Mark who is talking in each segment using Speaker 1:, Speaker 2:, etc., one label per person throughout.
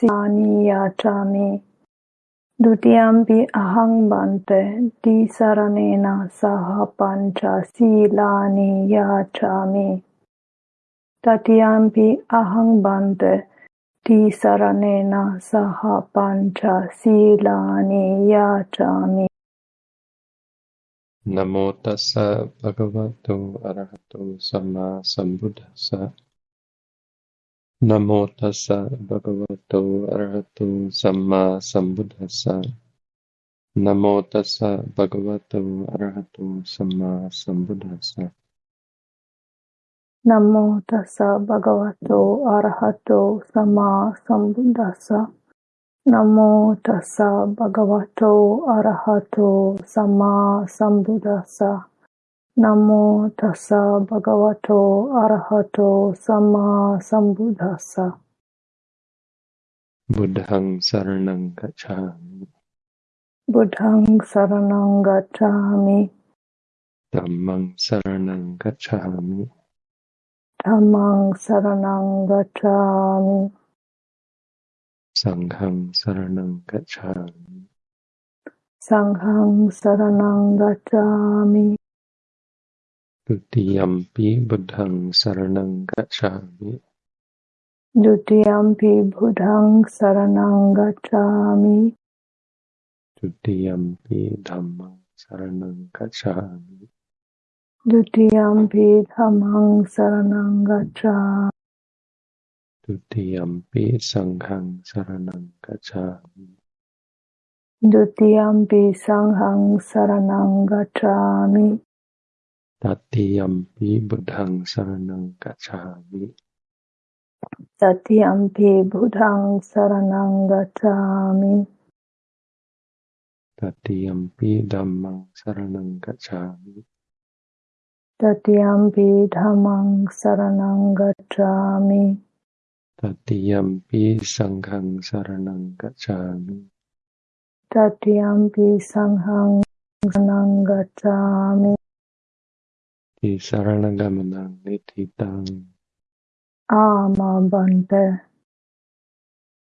Speaker 1: सीमानियाचामि द्वितीयमपि अहं बन्ते। सह पञ्च याचामि तृतीयमपि अहं बन्ते। सह पञ्च याचामि नमो तस्स भगवतो, अरहतो, सम्मा,
Speaker 2: सम्बुद्धस्स। นะโมตัสสะภะคะวะโต อะ
Speaker 1: ระหะโต สัมมาสัมพุทธัสสะ
Speaker 2: นะ
Speaker 1: โมตั
Speaker 2: สสะ
Speaker 1: ภะคะ
Speaker 2: วะ
Speaker 1: โต อะ
Speaker 2: ระหะ
Speaker 1: โต สั
Speaker 2: มมาสั
Speaker 1: มพุทธั
Speaker 2: สสะนะ
Speaker 1: โมตัสสะภะคะวะโต อะระหะโต สัมมาสัมพุทธัสสะนะโมตัสสะภะคะวะโต อะระหะโต สัมมาสัมพุทธัสสะ नमो तस्सा भगवतो अरहतो सम्मा सम्बुद्धस्सा
Speaker 2: बुद्धं शरणं गच्छामि
Speaker 1: बुद्धं शरणं गच्छामि
Speaker 2: धम्मं शरणं गच्छामि
Speaker 1: धम्मं शरणं गच्छामि
Speaker 2: सङ्घं शरणं गच्छामि
Speaker 1: सङ्घं शरणं गच्छामि
Speaker 2: ดุติยัมปิบุตังสารนังกัจฉามิ
Speaker 1: ดุติยัมปิบุตังสารนังกัจฉามิด
Speaker 2: ุติยัมปิธัมมังสารนังกัจฉามิ
Speaker 1: ดุติยัมปิธัมมังสารนังกัจฉาด
Speaker 2: ุติยัมปิสังฆังสารนังกัจฉามิ
Speaker 1: ดุติยัมปิสังฆังสารนังกัจฉามิ
Speaker 2: Tatiyampi buddhang saranang gacchami.
Speaker 1: Tatiyampi buddhang saranang gacchāmi.
Speaker 2: Tatiyampi dhammang saranang gacchami.
Speaker 1: Tatiyampi dhammang saranang gacchāmi.
Speaker 2: Tatiyampi sanghang saranang gacchami.
Speaker 1: Tatiyampi sanghang saranang gacchāmi
Speaker 2: di sarana gamenang nititang
Speaker 1: ama bante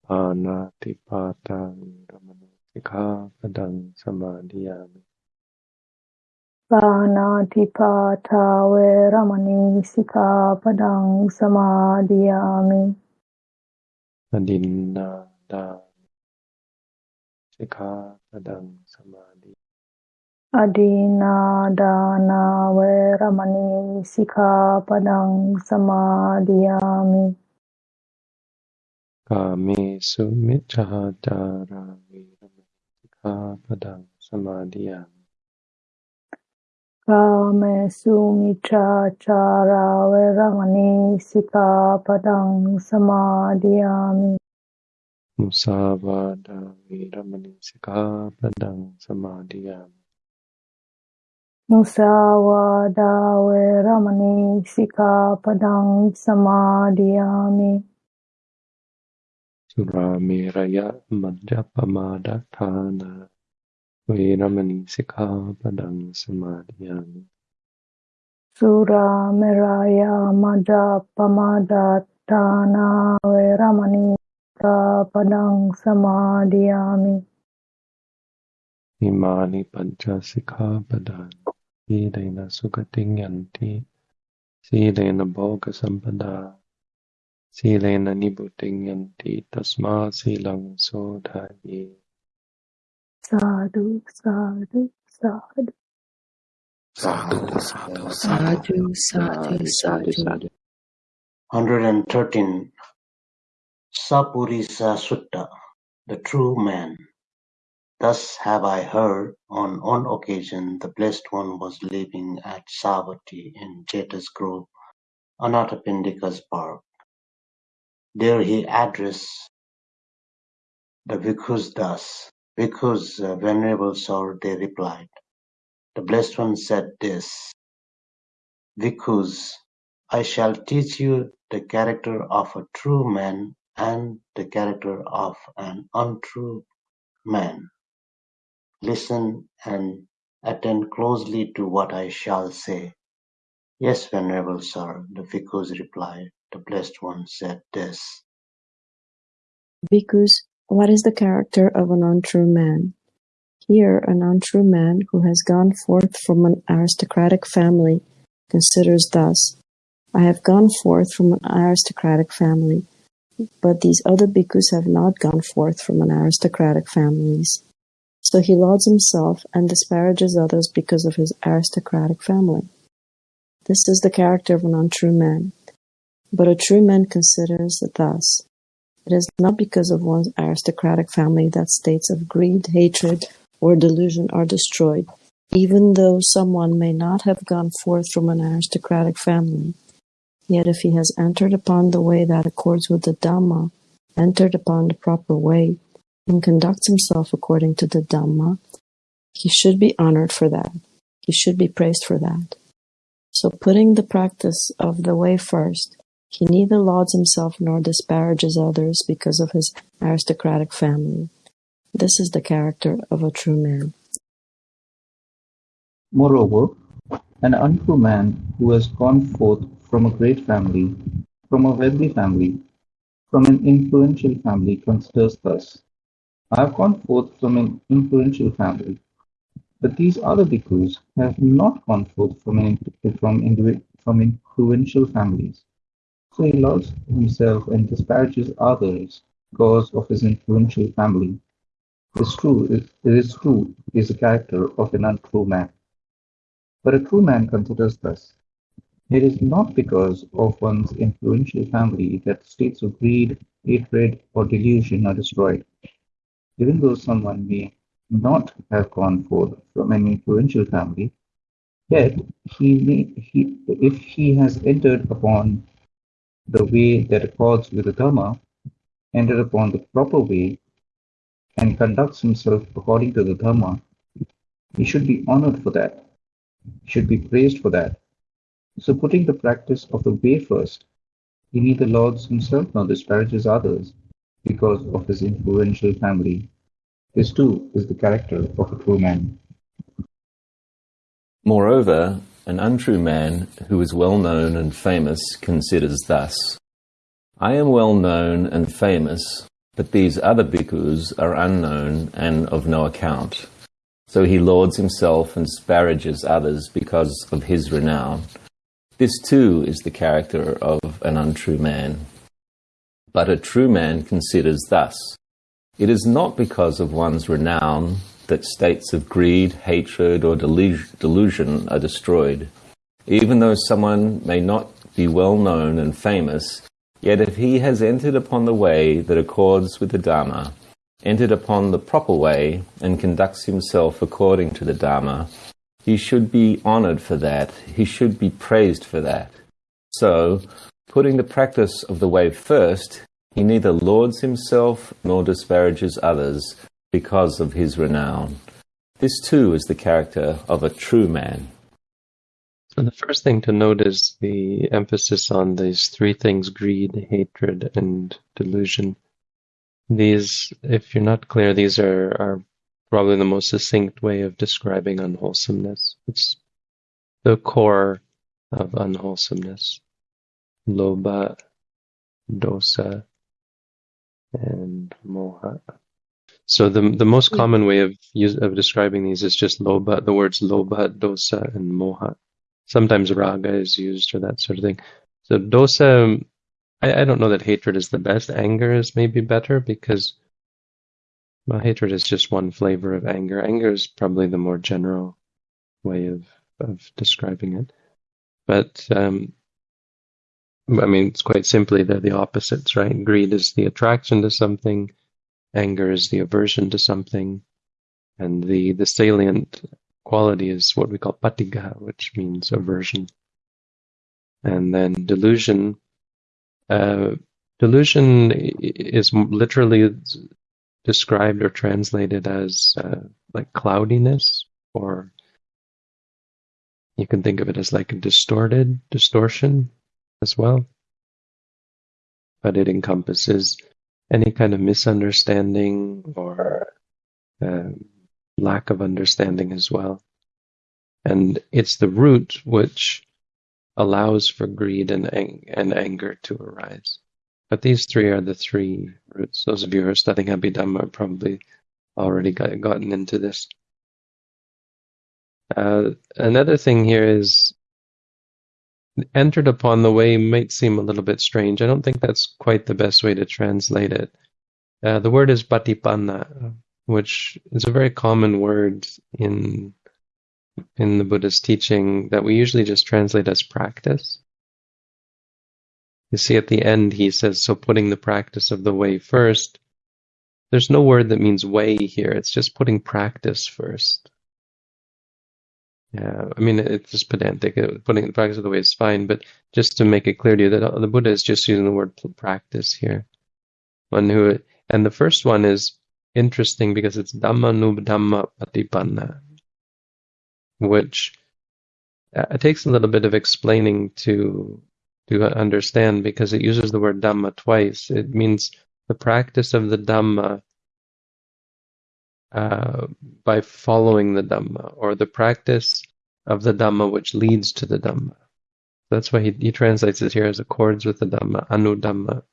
Speaker 2: ana tipatang gamenang sika
Speaker 1: pedang sama dia Bana
Speaker 2: tipa tawe ramani
Speaker 1: sika padang sama diami.
Speaker 2: Adinda dan sika padang sama
Speaker 1: අදීනාදානා වේරමණී සිකාපදං සමාදියාමි. කාමේසු
Speaker 2: මිච්ඡාචාරා වේරමණී සිකාපදං සමාදියාමි.
Speaker 1: කාමේසු මිච්ඡාචාරා වේරමණී සිකාපදං සමාදියාමි. මුසාවාදා වේරමණී සිකාපදං සමාදියාමි.
Speaker 2: मुसावादावैरमणे सिखापदां समादयामि Suramiraya Madhyapamada Thana Veramani Sikhapadang Samadhyami
Speaker 1: Suramiraya Madhyapamada Thana Veramani Sikhapadang Samadhyami
Speaker 2: Imani Pancha Sikhapadang Silena sugating yanti Silena bhoga sampada Silena nibuting yanti Tasma silang sodhaye
Speaker 1: Sadhu, sadhu, sadhu.
Speaker 3: Sadhu, sadhu,
Speaker 4: Sadhu, sadhu, sadhu.
Speaker 3: 113. Sappurisa Sutta, the true man. Thus have I heard, on one occasion the Blessed One was living at Savatthi in Jeta's Grove, Anathapindika's park. There he addressed the bhikkhus thus, Bhikkhus, uh, Venerable Sir, they replied. The Blessed One said this, Bhikkhus, I shall teach you the character of a true man and the character of an untrue man. Listen and attend closely to what I shall say. Yes, Venerable Sir, the Bhikkhus replied. The Blessed One said this.
Speaker 5: Bhikkhus, what is the character of an untrue man? Here, an untrue man who has gone forth from an aristocratic family considers thus I have gone forth from an aristocratic family, but these other bhikkhus have not gone forth from an aristocratic families. So he lauds himself and disparages others because of his aristocratic family. This is the character of an untrue man. But a true man considers it thus It is not because of one's aristocratic family that states of greed, hatred, or delusion are destroyed, even though someone may not have gone forth from an aristocratic family. Yet if he has entered upon the way that accords with the Dhamma, entered upon the proper way, and conducts himself according to the Dhamma, he should be honored for that. He should be praised for that. So putting the practice of the way first, he neither lauds himself nor disparages others because of his aristocratic family. This is the character of a true man.
Speaker 6: Moreover, an untrue man who has gone forth from a great family, from a wealthy family, from an influential family considers thus I have gone forth from an influential family, but these other bhikkhus have not gone forth from, an, from, from influential families. So he loves himself and disparages others because of his influential family. It is true, it is true, is the character of an untrue man. But a true man considers thus it is not because of one's influential family that states of greed, hatred, or delusion are destroyed. Even though someone may not have gone forth from an influential family, yet he may, he, if he has entered upon the way that accords with the Dharma, entered upon the proper way, and conducts himself according to the Dharma, he should be honored for that, he should be praised for that. So, putting the practice of the way first, he neither lauds himself nor disparages others because of his influential family. This too is the character of a true man.
Speaker 7: Moreover, an untrue man who is well known and famous considers thus I am well known and famous, but these other bhikkhus are unknown and of no account. So he lauds himself and disparages others because of his renown. This too is the character of an untrue man. But a true man considers thus It is not because of one's renown that states of greed, hatred, or delusion are destroyed. Even though someone may not be well known and famous, yet if he has entered upon the way that accords with the Dharma, entered upon the proper way, and conducts himself according to the Dharma, he should be honored for that. He should be praised for that. So, putting the practice of the way first, he neither lauds himself nor disparages others, because of his renown. This too is the character of a true man.
Speaker 2: So the first thing to note is the emphasis on these three things greed, hatred, and delusion. These, if you're not clear, these are, are probably the most succinct way of describing unwholesomeness. It's the core of unwholesomeness. Lobha, dosa, and moha. So the the most common way of use, of describing these is just lobha, the words lobha, dosa, and moha. Sometimes raga is used or that sort of thing. So dosa, I, I don't know that hatred is the best. Anger is maybe better because well, hatred is just one flavor of anger. Anger is probably the more general way of of describing it. But um, I mean, it's quite simply they're the opposites, right? Greed is the attraction to something Anger is the aversion to something, and the, the salient quality is what we call patigha, which means aversion. And then delusion. Uh, delusion is literally described or translated as uh, like cloudiness, or you can think of it as like a distorted distortion as well. But it encompasses any kind of misunderstanding or uh, lack of understanding as well. And it's the root which allows for greed and, ang- and anger to arise. But these three are the three roots. Those of you who are studying Abhidhamma are probably already got, gotten into this. Uh, another thing here is entered upon the way might seem a little bit strange. I don't think that's quite the best way to translate it. Uh, the word is patipanna, which is a very common word in in the Buddhist teaching that we usually just translate as practice. You see, at the end, he says, so putting the practice of the way first. There's no word that means way here. It's just putting practice first. Yeah, I mean, it's just pedantic. Putting the practice of the way is fine, but just to make it clear to you that the Buddha is just using the word practice here. One who, and the first one is interesting because it's Dhamma Nubdhamma Patipanna which uh, it takes a little bit of explaining to to understand because it uses the word dhamma twice. It means the practice of the dhamma uh, by following the dhamma, or the practice of the dhamma which leads to the dhamma. That's why he, he translates it here as accords with the dhamma, anudhamma.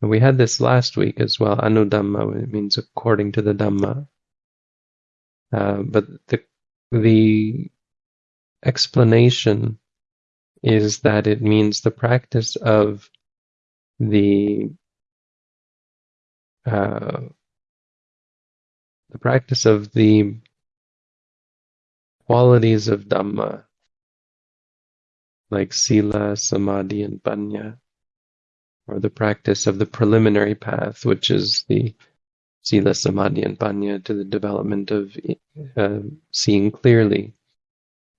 Speaker 2: And we had this last week as well. Anudhamma it means according to the dhamma. Uh, but the the explanation is that it means the practice of the uh, the practice of the qualities of Dhamma, like Sila, Samadhi, and Panya, or the practice of the preliminary path, which is the Sila, Samadhi, and Panya to the development of uh, seeing clearly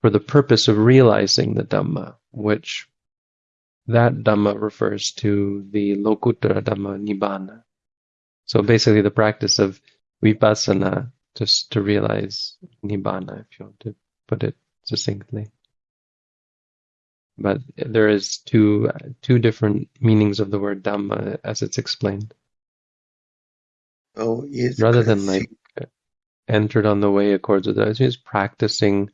Speaker 2: for the purpose of realizing the Dhamma, which that Dhamma refers to the Lokuttara Dhamma Nibbana. So basically the practice of vipassana just to realize Nibbana, if you want to put it succinctly. But there is two two different meanings of the word Dhamma as it's explained.
Speaker 8: Oh, yes.
Speaker 2: rather than like entered on the way accords with it. It's practicing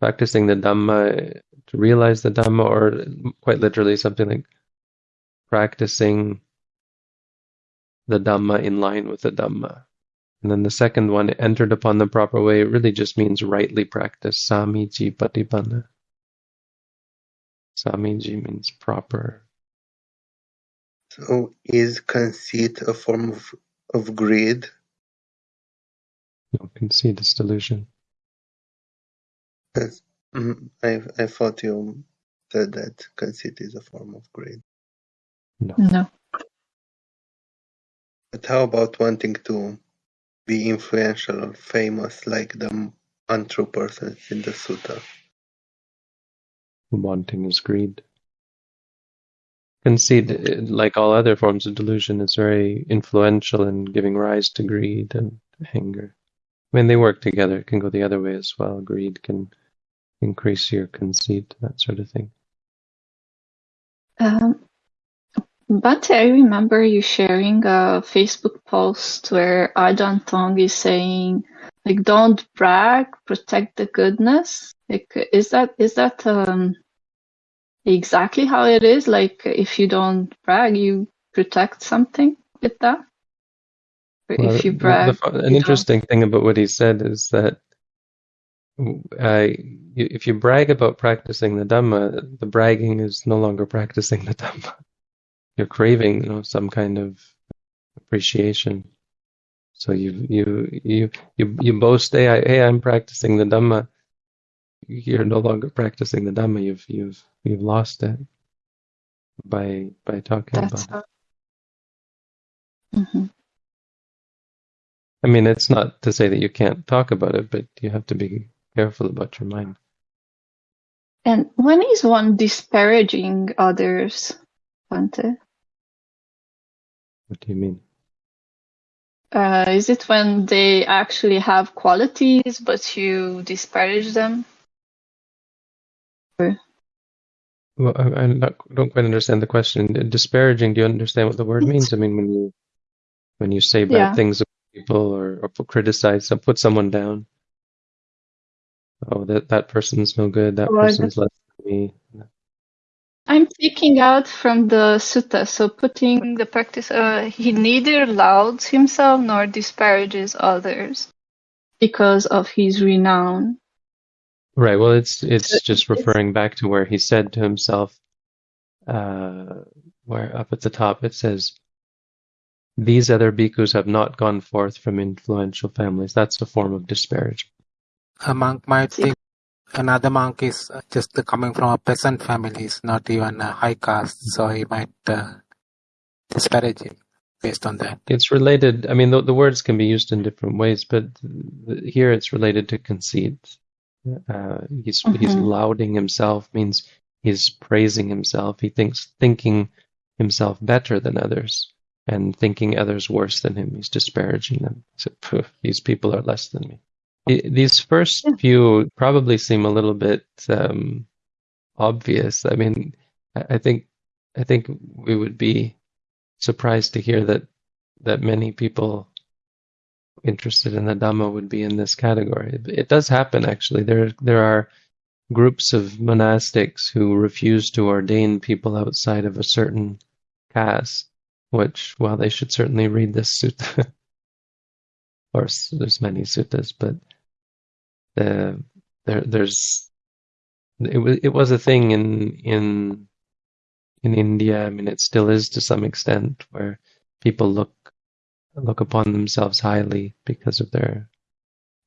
Speaker 2: practicing the Dhamma to realize the Dhamma, or quite literally something like practicing the Dhamma in line with the Dhamma. And then the second one, entered upon the proper way, it really just means rightly practice. Samiji patipanna. Samiji means proper.
Speaker 8: So is conceit a form of of greed?
Speaker 2: No, conceit is delusion.
Speaker 8: Yes. Mm, I I thought you said that conceit is a form of greed.
Speaker 2: No.
Speaker 9: No.
Speaker 8: But how about wanting to be influential or famous like the untrue persons in the sutta?
Speaker 2: Wanting is greed. Conceit, like all other forms of delusion, is very influential in giving rise to greed and anger. I mean, they work together. It can go the other way as well. Greed can increase your conceit, that sort of thing.
Speaker 9: Um, but I remember you sharing a Facebook post where Ajahn Tong is saying, like, don't brag, protect the goodness. Like, is that is that um, exactly how it is? Like, if you don't brag, you protect something with that.
Speaker 2: Well,
Speaker 9: if you brag,
Speaker 2: the-
Speaker 9: you
Speaker 2: an
Speaker 9: don't.
Speaker 2: interesting thing about what he said is that uh, if you brag about practicing the Dhamma, the bragging is no longer practicing the Dhamma. You're craving, you know, some kind of appreciation. So you you you you you boast, hey, I, hey, I'm practicing the Dhamma. You're no longer practicing the Dhamma. You've you've you've lost it by by talking
Speaker 9: That's
Speaker 2: about it.
Speaker 9: Mhm.
Speaker 2: I mean, it's not to say that you can't talk about it, but you have to be careful about your mind.
Speaker 9: And when is one disparaging others, Bante?
Speaker 2: What do you mean?
Speaker 9: Uh, is it when they actually have qualities, but you disparage them? Or,
Speaker 2: Well, I, I not, don't quite understand the question. Disparaging, do you understand what the word means? I mean, when you when you say bad
Speaker 9: Yeah.
Speaker 2: things about people or, or criticize, or put someone down. Oh, that that person's no good. That
Speaker 9: I
Speaker 2: person's less than me.
Speaker 9: I I'm taking out from the sutta, so putting the practice, uh, he neither lauds himself nor disparages others because of his renown.
Speaker 2: Right. Well, it's it's just referring back to where he said to himself, uh, where up at the top it says, "These other bhikkhus have not gone forth from influential families." That's a form of disparagement.
Speaker 10: A monk might think another monk is uh, just coming from a peasant family, is not even a high caste, so he might uh, disparage him based on that.
Speaker 2: It's related. I mean, the, the words can be used in different ways, but th- here it's related to conceit. Uh, he's he's
Speaker 9: Mhm.
Speaker 2: lauding himself means he's praising himself. He thinks thinking himself better than others and thinking others worse than him. He's disparaging them. So "Phew, these people are less than me. I- These first few probably seem a little bit um, obvious. I mean, I I think I think we would be surprised to hear that that many people interested in the Dhamma would be in this category. It, it does happen actually. There there are groups of monastics who refuse to ordain people outside of a certain caste, which well they should certainly read this sutta. of course, there's many suttas, but the there there's it was it was a thing in in in India. I mean, it still is to some extent where people look look upon themselves highly because of their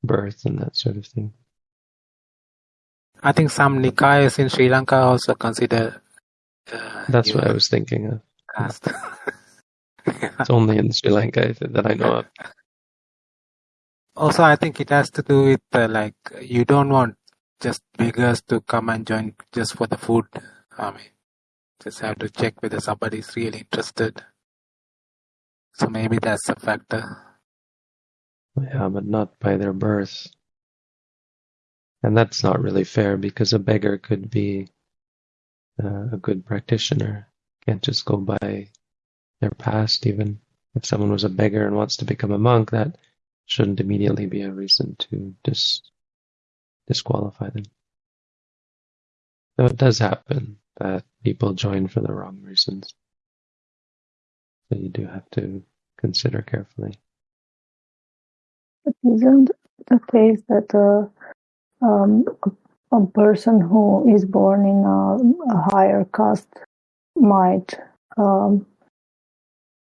Speaker 2: birth and that sort of thing.
Speaker 10: I think some Nikayas in Sri Lanka also consider uh,
Speaker 2: That's what I was thinking of.
Speaker 10: caste.
Speaker 2: It's only in Sri Lanka that I know of.
Speaker 10: also, I think it has to do with uh, like you don't want just beggars to come and join just for the food. I mean, just have to check whether somebody is really interested. So maybe that's a factor.
Speaker 2: Yeah, but not by their birth. And that's not really fair because a beggar could be uh, a good practitioner. Can't just go by their past, even. If someone was a beggar and wants to become a monk, that shouldn't immediately be a reason to dis- disqualify them. So it does happen that people join for the wrong reasons. So you do have to consider carefully.
Speaker 1: But isn't the case that uh, um, a, a person who is born in a, a higher caste might um,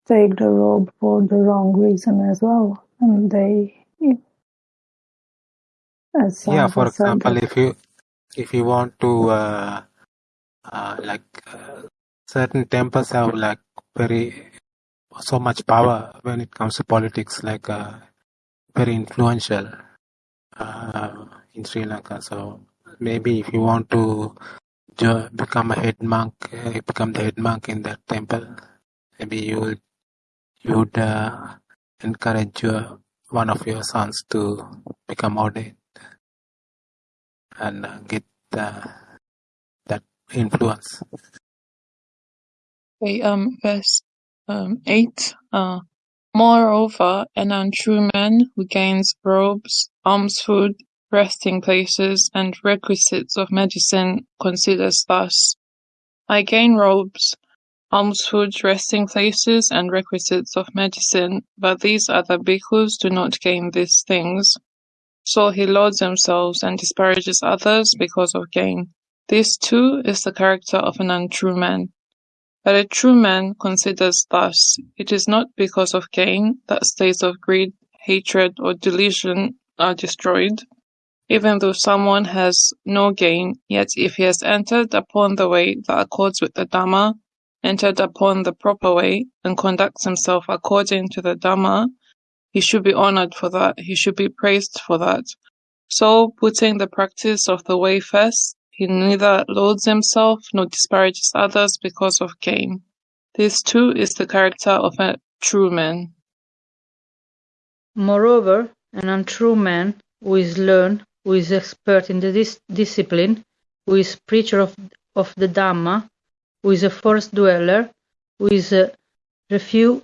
Speaker 1: take the robe for the wrong reason as well, and they,
Speaker 10: Yeah, for example, if you if you want to uh, uh, like uh, certain temples have like very so much power when it comes to politics, like uh, very influential uh, in Sri Lanka. So maybe if you want to jo- become a head monk, uh, become the head monk in that temple, maybe you would you would uh, encourage your one of your sons to become ordained and uh, get uh, that influence.
Speaker 11: Okay, um, verse um, 8. Uh, Moreover, an untrue man who gains robes, alms food, resting places, and requisites of medicine considers thus I gain robes, alms food, resting places, and requisites of medicine, but these other bhikkhus do not gain these things. So he lauds himself and disparages others because of gain. This too is the character of an untrue man. But a true man considers thus: it is not because of gain that states of greed, hatred, or delusion are destroyed. Even though someone has no gain, yet if he has entered upon the way that accords with the Dhamma, entered upon the proper way, and conducts himself according to the Dhamma, he should be honored for that, he should be praised for that. So, putting the practice of the way first, he neither loads himself nor disparages others because of gain. This too is the character of a true man.
Speaker 12: Moreover, an untrue man who is learned, who is expert in the dis- discipline, who is preacher of, of the Dhamma, who is a forest dweller, who is a refu-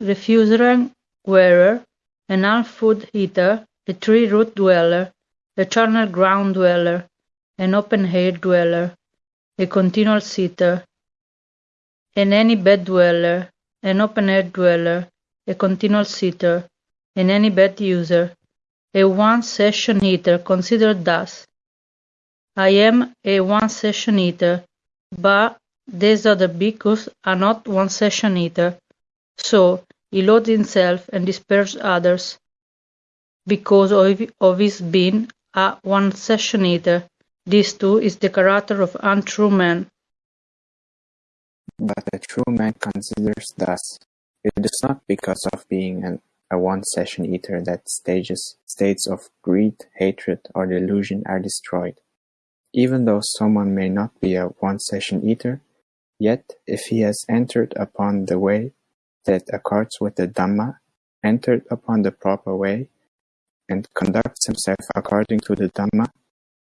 Speaker 12: refuse-rag wearer, an alms-food eater, a tree-root dweller, a charnel ground dweller, an open-air dweller, a continual sitter, and any bed dweller, an open air dweller, a continual sitter, and any bed user, a one session eater considered thus. I am a one session eater, but these other bhikkhus are not one session eater, so he loads himself and disperses others because of, his being a one session eater. This too is the character of untrue man.
Speaker 13: But a true man considers thus: it is not because of being an, a one-session eater that stages, states of greed, hatred, or delusion are destroyed. Even though someone may not be a one-session eater, yet if he has entered upon the way that accords with the Dhamma, entered upon the proper way, and conducts himself according to the Dhamma,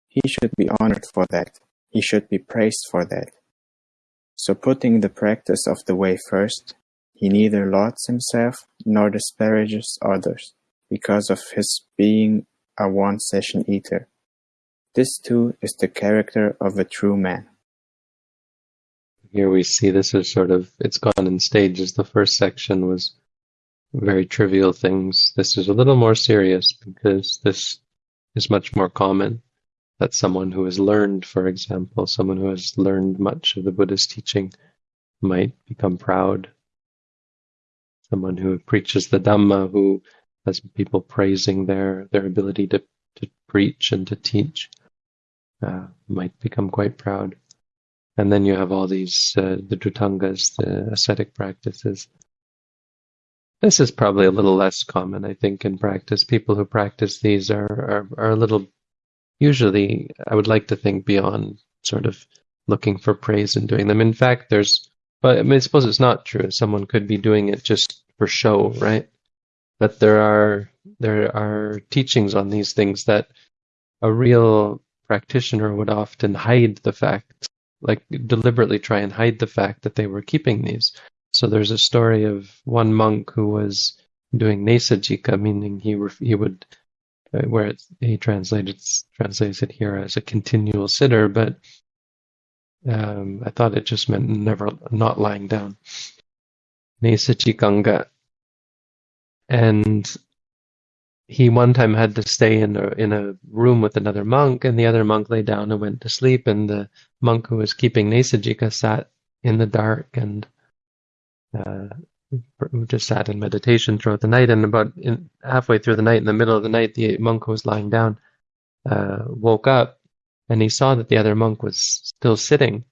Speaker 13: he should be honored for that, he should be praised for that. So putting the practice of the way first, he neither lauds himself nor disparages others, because of his being a one-session eater. This too is the character of a true man.
Speaker 2: Here we see this is sort of, it's gone in stages. The first section was very trivial things. This is a little more serious because this is much more common that someone who has learned, for example, someone who has learned much of the Buddha's teaching might become proud. Someone who preaches the Dhamma, who has people praising their, their ability to, to preach and to teach, uh, might become quite proud. And then you have all these, uh, the Dhutangas, the ascetic practices. This is probably a little less common, I think, in practice. People who practice these are, are, are a little usually I would like to think beyond sort of looking for praise and doing them. In fact, there's, but I mean, I suppose it's not true. Someone could be doing it just for show, right? But there are there are teachings on these things that a real practitioner would often hide the fact, like deliberately try and hide the fact that they were keeping these. So there's a story of one monk who was doing nesajika, meaning he he would uh, where he translated translates it here as a continual sitter, but um, I thought it just meant never not lying down. Nesachikanga. And he one time had to stay in a in a room with another monk, and the other monk lay down and went to sleep, and the monk who was keeping Nesajika sat in the dark and uh, just sat in meditation throughout the night. And about in, halfway through the night, in the middle of the night, the monk who was lying down uh, woke up and he saw that the other monk was still sitting.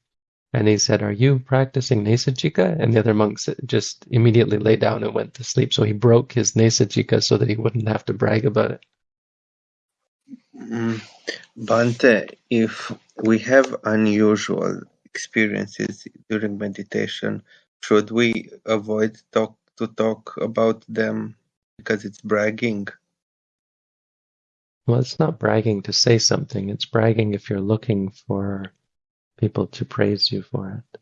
Speaker 2: And he said, Are you practicing Nesajika? And the other monks just immediately lay down and went to sleep. So he broke his Nesajika so that he wouldn't have to brag about it.
Speaker 8: Mm, Bhante, if we have unusual experiences during meditation, should we avoid talk to talk about them because it's bragging?
Speaker 2: Well, it's not bragging to say something. It's bragging if you're looking for people to praise you for it.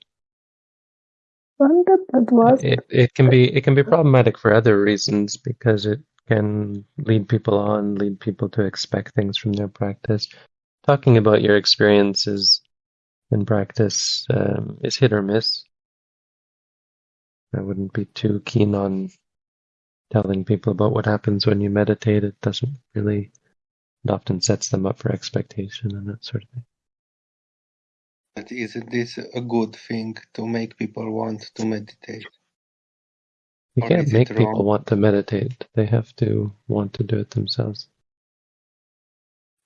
Speaker 2: It, it can be it can be problematic for other reasons because it can lead people on, lead people to expect things from their practice. Talking about your experiences in practice um, is hit or miss. I wouldn't be too keen on telling people about what happens when you meditate. It doesn't really, it often sets them up for expectation and that sort of thing.
Speaker 8: But isn't this a good thing to make people want to meditate?
Speaker 2: You
Speaker 8: Or
Speaker 2: can't make people want to meditate. They have to want to do it themselves.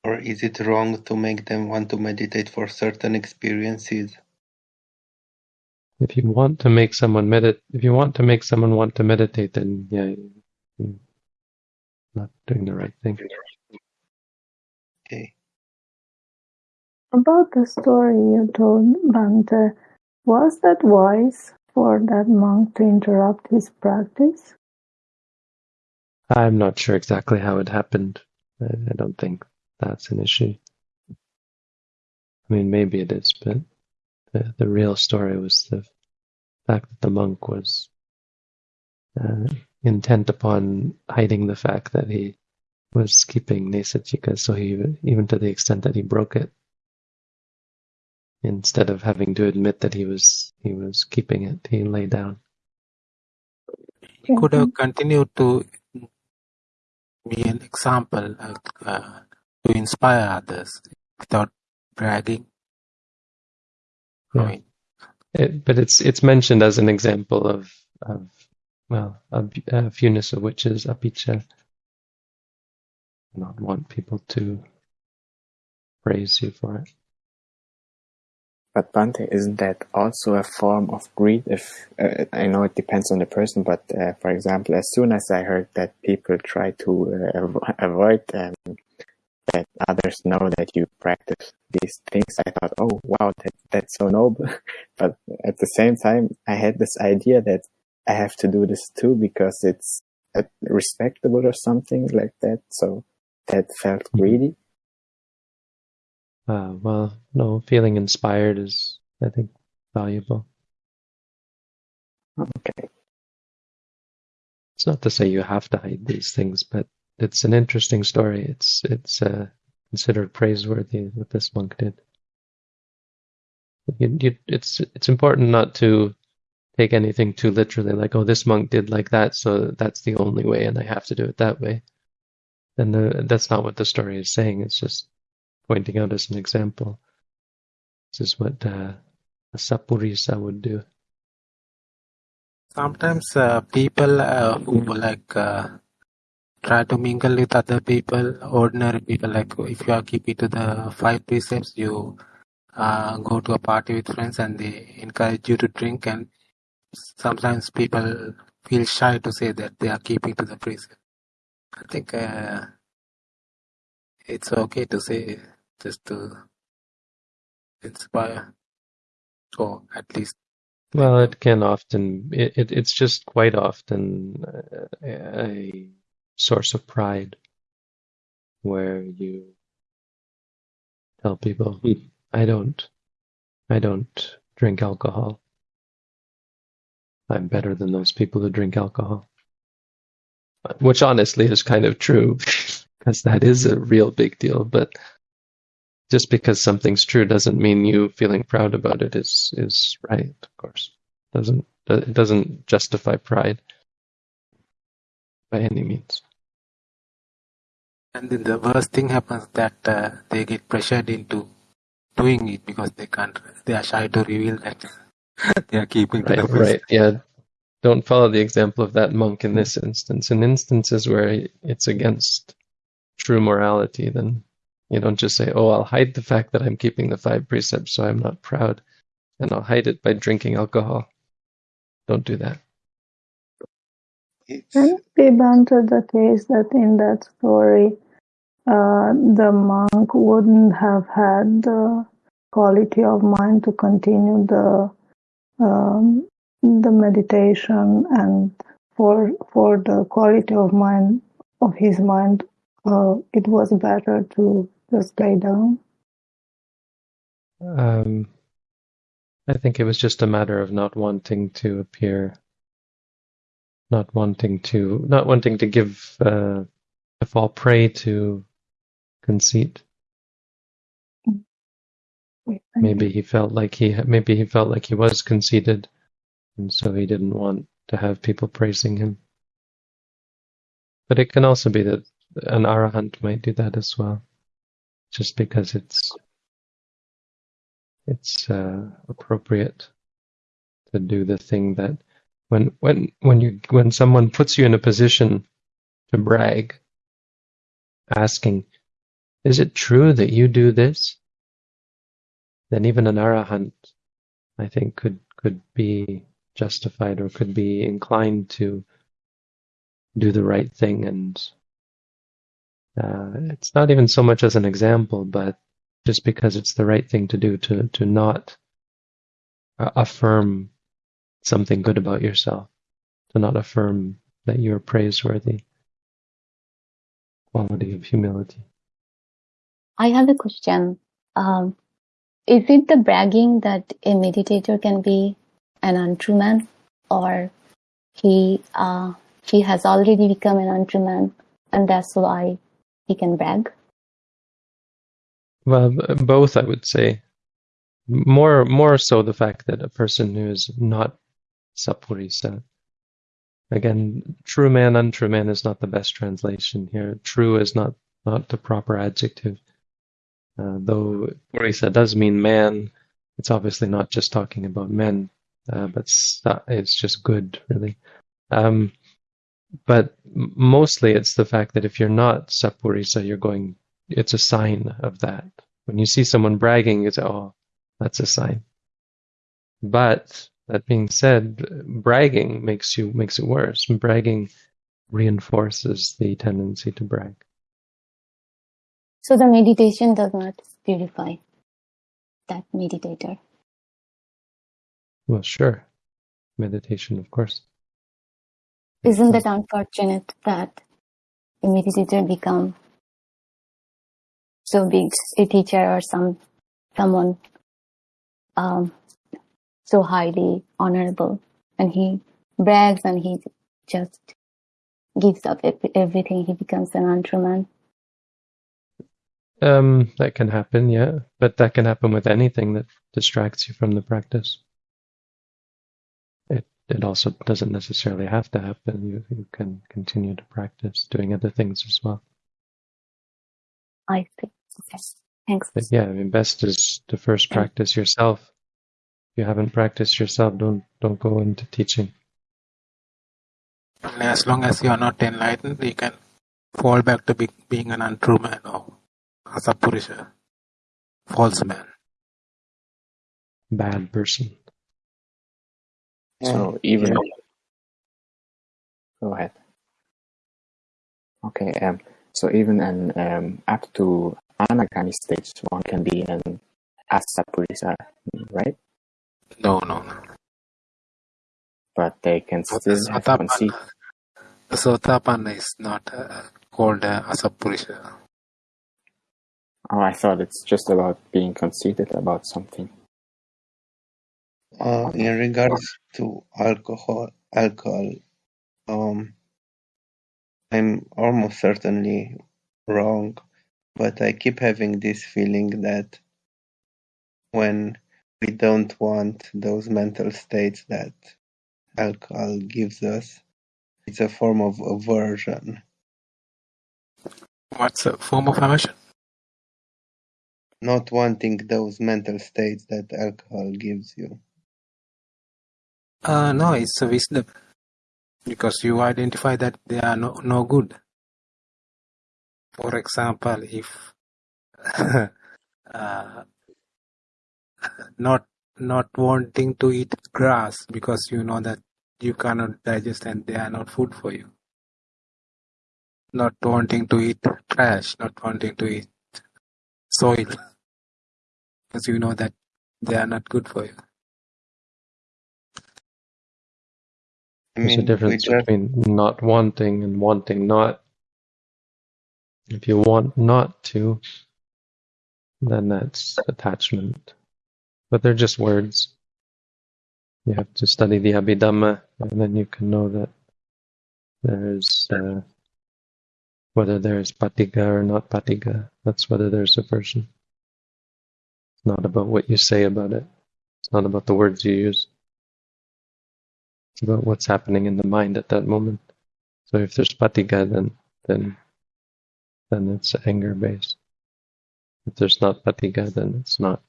Speaker 8: Or is it wrong to make them want to meditate for certain experiences?
Speaker 2: If you want to make someone medit, if you want to make someone want to meditate, then yeah, you're not doing the right thing.
Speaker 8: Okay.
Speaker 1: About the story you told, Bante. Was that wise for that monk to interrupt his practice?
Speaker 2: I'm not sure exactly how it happened. I, don't think that's an issue. I mean, maybe it is, but the, the real story was the fact that the monk was uh, intent upon hiding the fact that he was keeping Nesachika, so he even to the extent that he broke it. Instead of having to admit that he was he was keeping it, he lay down.
Speaker 10: He could have continued to be an example uh, to inspire others without bragging. I mean,
Speaker 2: It, but it's it's mentioned as an example of of well a, a fewness of which is appiccha. Not want people to praise you for it.
Speaker 13: But Bante, isn't that also a form of greed? If uh, I know it depends on the person, but uh, for example, as soon as I heard that people try to uh, avo- avoid um, that others know that you practice these things, I thought, oh wow, that that's so noble. but at the same time, I had this idea that I have to do this too because it's uh, respectable or something like that. So that felt greedy.
Speaker 2: Uh, well, no, feeling inspired is I think valuable.
Speaker 13: Okay.
Speaker 2: It's not to say you have to hide these things, but it's an interesting story. It's it's uh, considered praiseworthy what this monk did. You, you, it's it's important not to take anything too literally, like oh this monk did like that, so that's the only way, and I have to do it that way. And uh, that's not what the story is saying. It's just pointing out as an example. This is what uh, a sappurisa would do.
Speaker 10: sometimes uh, people uh, who like uh, try to mingle with other people, ordinary people, like if you are keeping to the five precepts, you uh, go to a party with friends and they encourage you to drink, and sometimes people feel shy to say that they are keeping to the precept. I think uh, it's okay to say just to inspire, or at least
Speaker 2: Well, it can often, it, it it's just quite often uh, a source of pride where you tell people, "Hmm, I don't, I don't drink alcohol. I'm better than those people who drink alcohol. Which honestly is kind of true because that is a real big deal, but just because something's true doesn't mean you feeling proud about it is is right of course. Doesn't it doesn't justify pride by any means.
Speaker 10: And then the worst thing happens that uh, they get pressured into doing it because they can't, they are shy to reveal that. They are keeping
Speaker 2: right right yeah. Don't follow the example of that monk in this instance. In instances where it's against true morality then you don't just say oh i'll hide the fact that i'm keeping the five precepts so i'm not proud and i'll hide it by drinking alcohol. Don't do that.
Speaker 8: It's
Speaker 1: Can it be Bhante the case that in that story, uh, the monk wouldn't have had the quality of mind to continue the um, the meditation, and for for the quality of mind of his mind, uh, it was better to just lay down.
Speaker 2: Um, I think it was just a matter of not wanting to appear, not wanting to, not wanting to give, uh, to fall prey to conceit. Maybe he felt like he, maybe he felt like he was conceited, and so he didn't want to have people praising him. But it can also be that an arahant might do that as well, just because it's it's uh, appropriate to do the thing that when when when you when someone puts you in a position to brag, asking, "Is it true that you do this?" Then even an arahant, I think, could could be justified or could be inclined to do the right thing and uh, it's not even so much as an example, but just because it's the right thing to do to to not uh, affirm something good about yourself, to not affirm that you're praiseworthy. Quality of humility.
Speaker 14: I have a question. Um, is it the bragging that a meditator can be an untrue man, or he uh, he has already become an untrue man, and that's why he can brag?
Speaker 2: Well, both I would say. more more so the fact that a person who is not sappurisa. Again, true man, untrue man is not the best translation here. True is not not the proper adjective. Uh, though purisa does mean man, it's obviously not just talking about men, uh, but it's just good, really. Um, but mostly it's the fact that if you're not sappurisa, you're going, it's a sign of that. When you see someone bragging, you say, oh, that's a sign. But that being said, bragging makes you makes it worse. Bragging reinforces the tendency to brag.
Speaker 14: So the meditation does not purify that meditator.
Speaker 2: Well, sure. Meditation, of course.
Speaker 14: Isn't it unfortunate that a meditator become so big, a teacher or some someone um, so highly honorable, and he brags and he just gives up everything. He becomes an untrue man.
Speaker 2: Um, that can happen, yeah, but that can happen with anything that distracts you from the practice. It it also doesn't necessarily have to happen. You you can continue to practice doing other things as well.
Speaker 14: I see. Okay. Thanks.
Speaker 2: But yeah, I mean, best is to first practice yourself. If you haven't practiced yourself, don't don't go into teaching.
Speaker 10: As long as you are not enlightened, you can fall back to be, being an untrue man or asapurusha, false man,
Speaker 2: bad person.
Speaker 13: So even go ahead. Okay. Um. So even an um up to anagami stage, one can be an asappurisa, right?
Speaker 10: No, no, no.
Speaker 13: But they can still have conceit.
Speaker 10: Sotapanna is not uh, called uh, asappurisa.
Speaker 13: Oh, I thought it's just about being conceited about something.
Speaker 8: Uh, in regards to alcohol, alcohol, um, I'm almost certainly wrong, but I keep having this feeling that when we don't want those mental states that alcohol gives us, it's a form of aversion.
Speaker 10: What's a form of aversion?
Speaker 8: Not wanting those mental states that alcohol gives you.
Speaker 10: Uh, no, it's a wisdom. Because you identify that they are no, no good. For example, if uh, not not wanting to eat grass because you know that you cannot digest and they are not food for you. Not wanting to eat trash, not wanting to eat soil because you know that they are not good for you.
Speaker 8: I
Speaker 2: There's a
Speaker 8: mean,
Speaker 2: difference
Speaker 8: just,
Speaker 2: between not wanting and wanting not. If you want not to, then that's attachment. But they're just words. You have to study the Abhidhamma, and then you can know that there's uh, whether there's patigha or not patigha. That's whether there's a person. It's not about what you say about it. It's not about the words you use. About what's happening in the mind at that moment. So if there's patigha, then then then it's anger based. If there's not patigha, then it's not.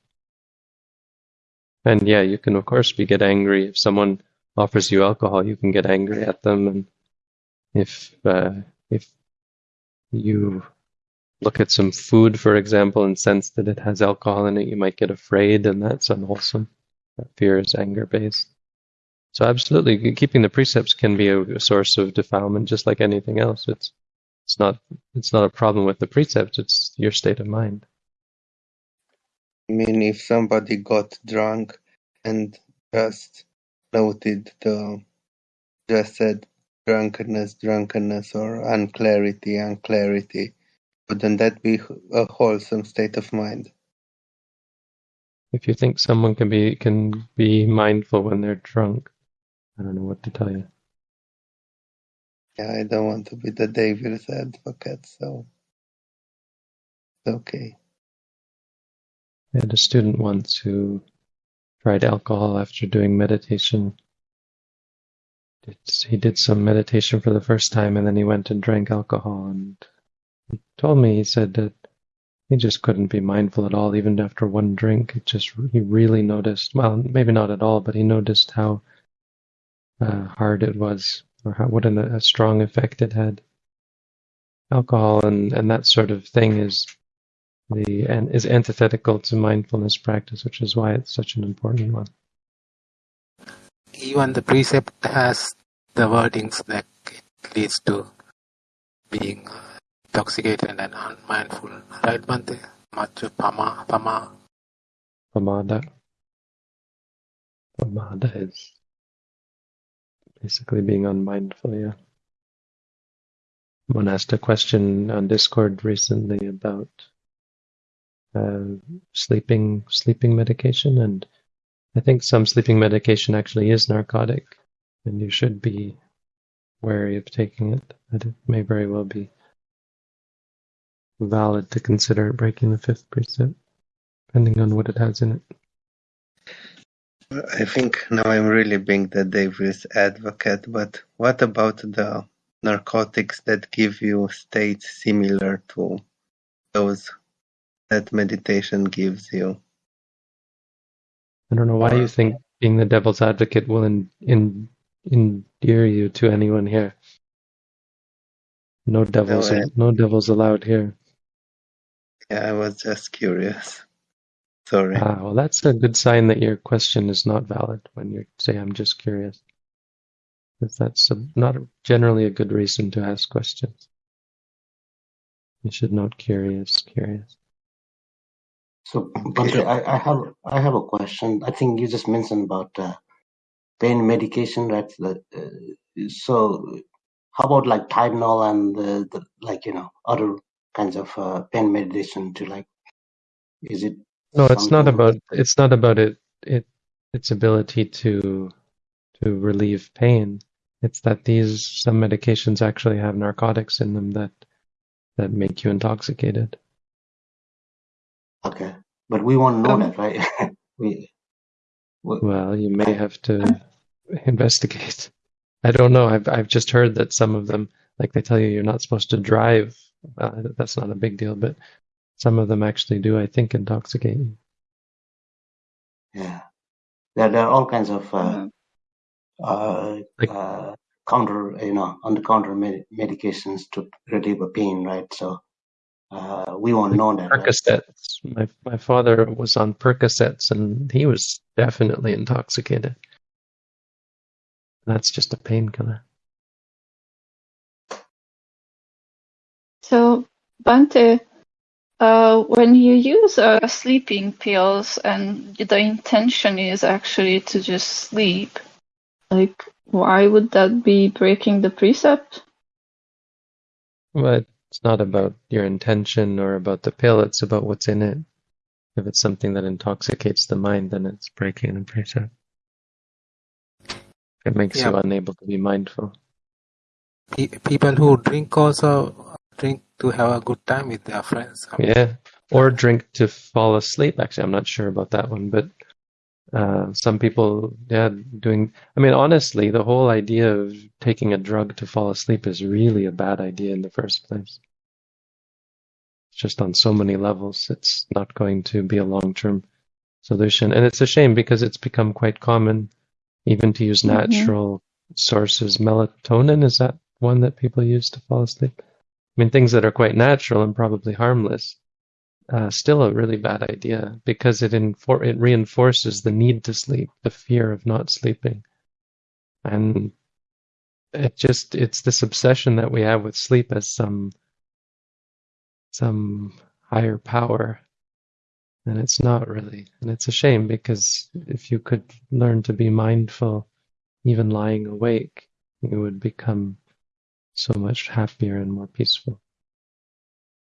Speaker 2: And yeah, you can of course be get angry if someone offers you alcohol. You can get angry at them, and if uh, if you look at some food, for example, and sense that it has alcohol in it, you might get afraid, and that's unwholesome. That fear is anger based. So absolutely, keeping the precepts can be a, source of defilement, just like anything else. It's it's not it's not a problem with the precepts. It's your state of mind.
Speaker 8: I mean, if somebody got drunk and just noted the, just said drunkenness, drunkenness, or unclarity, unclarity, wouldn't that be a wholesome state of mind?
Speaker 2: If you think someone can be can be mindful when they're drunk, I don't know what to tell you.
Speaker 8: Yeah, I don't want to be the devil's advocate, so it's okay.
Speaker 2: I had a student once who tried alcohol after doing meditation. It's, he did some meditation for the first time and then he went and drank alcohol and he told me, he said that he just couldn't be mindful at all, even after one drink. It just, he really noticed, well, maybe not at all, but he noticed how uh, hard it was or how, what an, a strong effect it had. Alcohol and, and that sort of thing is the and is antithetical to mindfulness practice, which is why it's such an important one.
Speaker 10: Even the precept has the wordings that it leads to being intoxicated and unmindful, right, Bhante? Majja Pama, Pama.
Speaker 2: Pamada. Pamada is basically being unmindful, yeah. One asked a question on Discord recently about uh, sleeping sleeping medication, and I think some sleeping medication actually is narcotic, and you should be wary of taking it. But it may very well be valid to consider breaking the fifth precept, depending on what it has in it.
Speaker 8: I think now I'm really being the devil's advocate, but what about the narcotics that give you states similar to those that meditation gives you?
Speaker 2: I don't know why you think being the devil's advocate will in, in, endear you to anyone here. No devils,
Speaker 8: No, I-
Speaker 2: no devils allowed here.
Speaker 8: Yeah, I was just curious. Sorry.
Speaker 2: Ah, well, that's a good sign that your question is not valid when you say, I'm just curious. Because that's a, not generally a good reason to ask questions. You should note curious, curious.
Speaker 3: So, Bhante, I, I have I have a question. I think you just mentioned about uh, pain medication, right? The, uh, so, how about like Tylenol and the, the like you know other kinds of uh, pain medication to like? Is it
Speaker 2: No, it's not about it's not about it it its ability to to relieve pain. It's that these some medications actually have narcotics in them that that make you intoxicated.
Speaker 3: Okay, but we won't know that, right? we, we
Speaker 2: Well, you may have to investigate. I don't know. I've I've just heard that some of them, like they tell you, you're not supposed to drive. Uh, that's not a big deal, but some of them actually do. I think intoxicate you.
Speaker 3: yeah, there there are all kinds of uh,
Speaker 9: Mhm.
Speaker 3: uh,
Speaker 2: Like-
Speaker 3: uh, counter, you know, under counter med- medications to relieve a pain, right? So uh, we won't know that. Right?
Speaker 2: Percocets. My my father was on Percocets, and he was definitely intoxicated. That's just a painkiller.
Speaker 9: So, Bhante, uh, when you use uh, sleeping pills and the intention is actually to just sleep, like, why would that be breaking the precept?
Speaker 2: But it's not about your intention or about the pill. It's about what's in it. If it's something that intoxicates the mind, then it's breaking the precept. It makes you unable to be mindful.
Speaker 10: People who drink also drink to have a good time with their friends. I mean,
Speaker 2: Yeah, or drink to fall asleep. Actually, I'm not sure about that one, but uh, some people, yeah, doing. I mean, honestly, the whole idea of taking a drug to fall asleep is really a bad idea in the first place. Just on so many levels, it's not going to be a long-term solution, and it's a shame because it's become quite common, even to use
Speaker 9: Mhm.
Speaker 2: natural sources. Melatonin is that one that people use to fall asleep? Mean, things that are quite natural and probably harmless, uh, still a really bad idea because it infor- it reinforces the need to sleep, the fear of not sleeping, and it just it's this obsession that we have with sleep as some some higher power, and it's not really, and it's a shame because if you could learn to be mindful, even lying awake, you would become so much happier and more peaceful.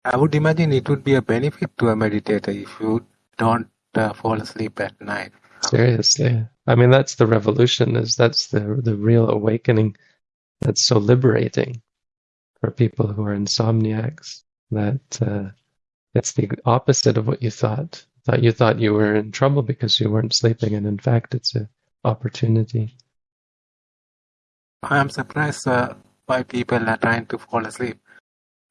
Speaker 10: I would imagine it would be a benefit to a meditator if you don't uh, fall asleep at night.
Speaker 2: Seriously. I mean, that's the revolution, is that's the the real awakening that's so liberating for people who are insomniacs. That uh, it's the opposite of what you thought. thought you thought you were in trouble because you weren't sleeping, and in fact, it's an opportunity.
Speaker 10: I am surprised uh, why people are trying to fall asleep.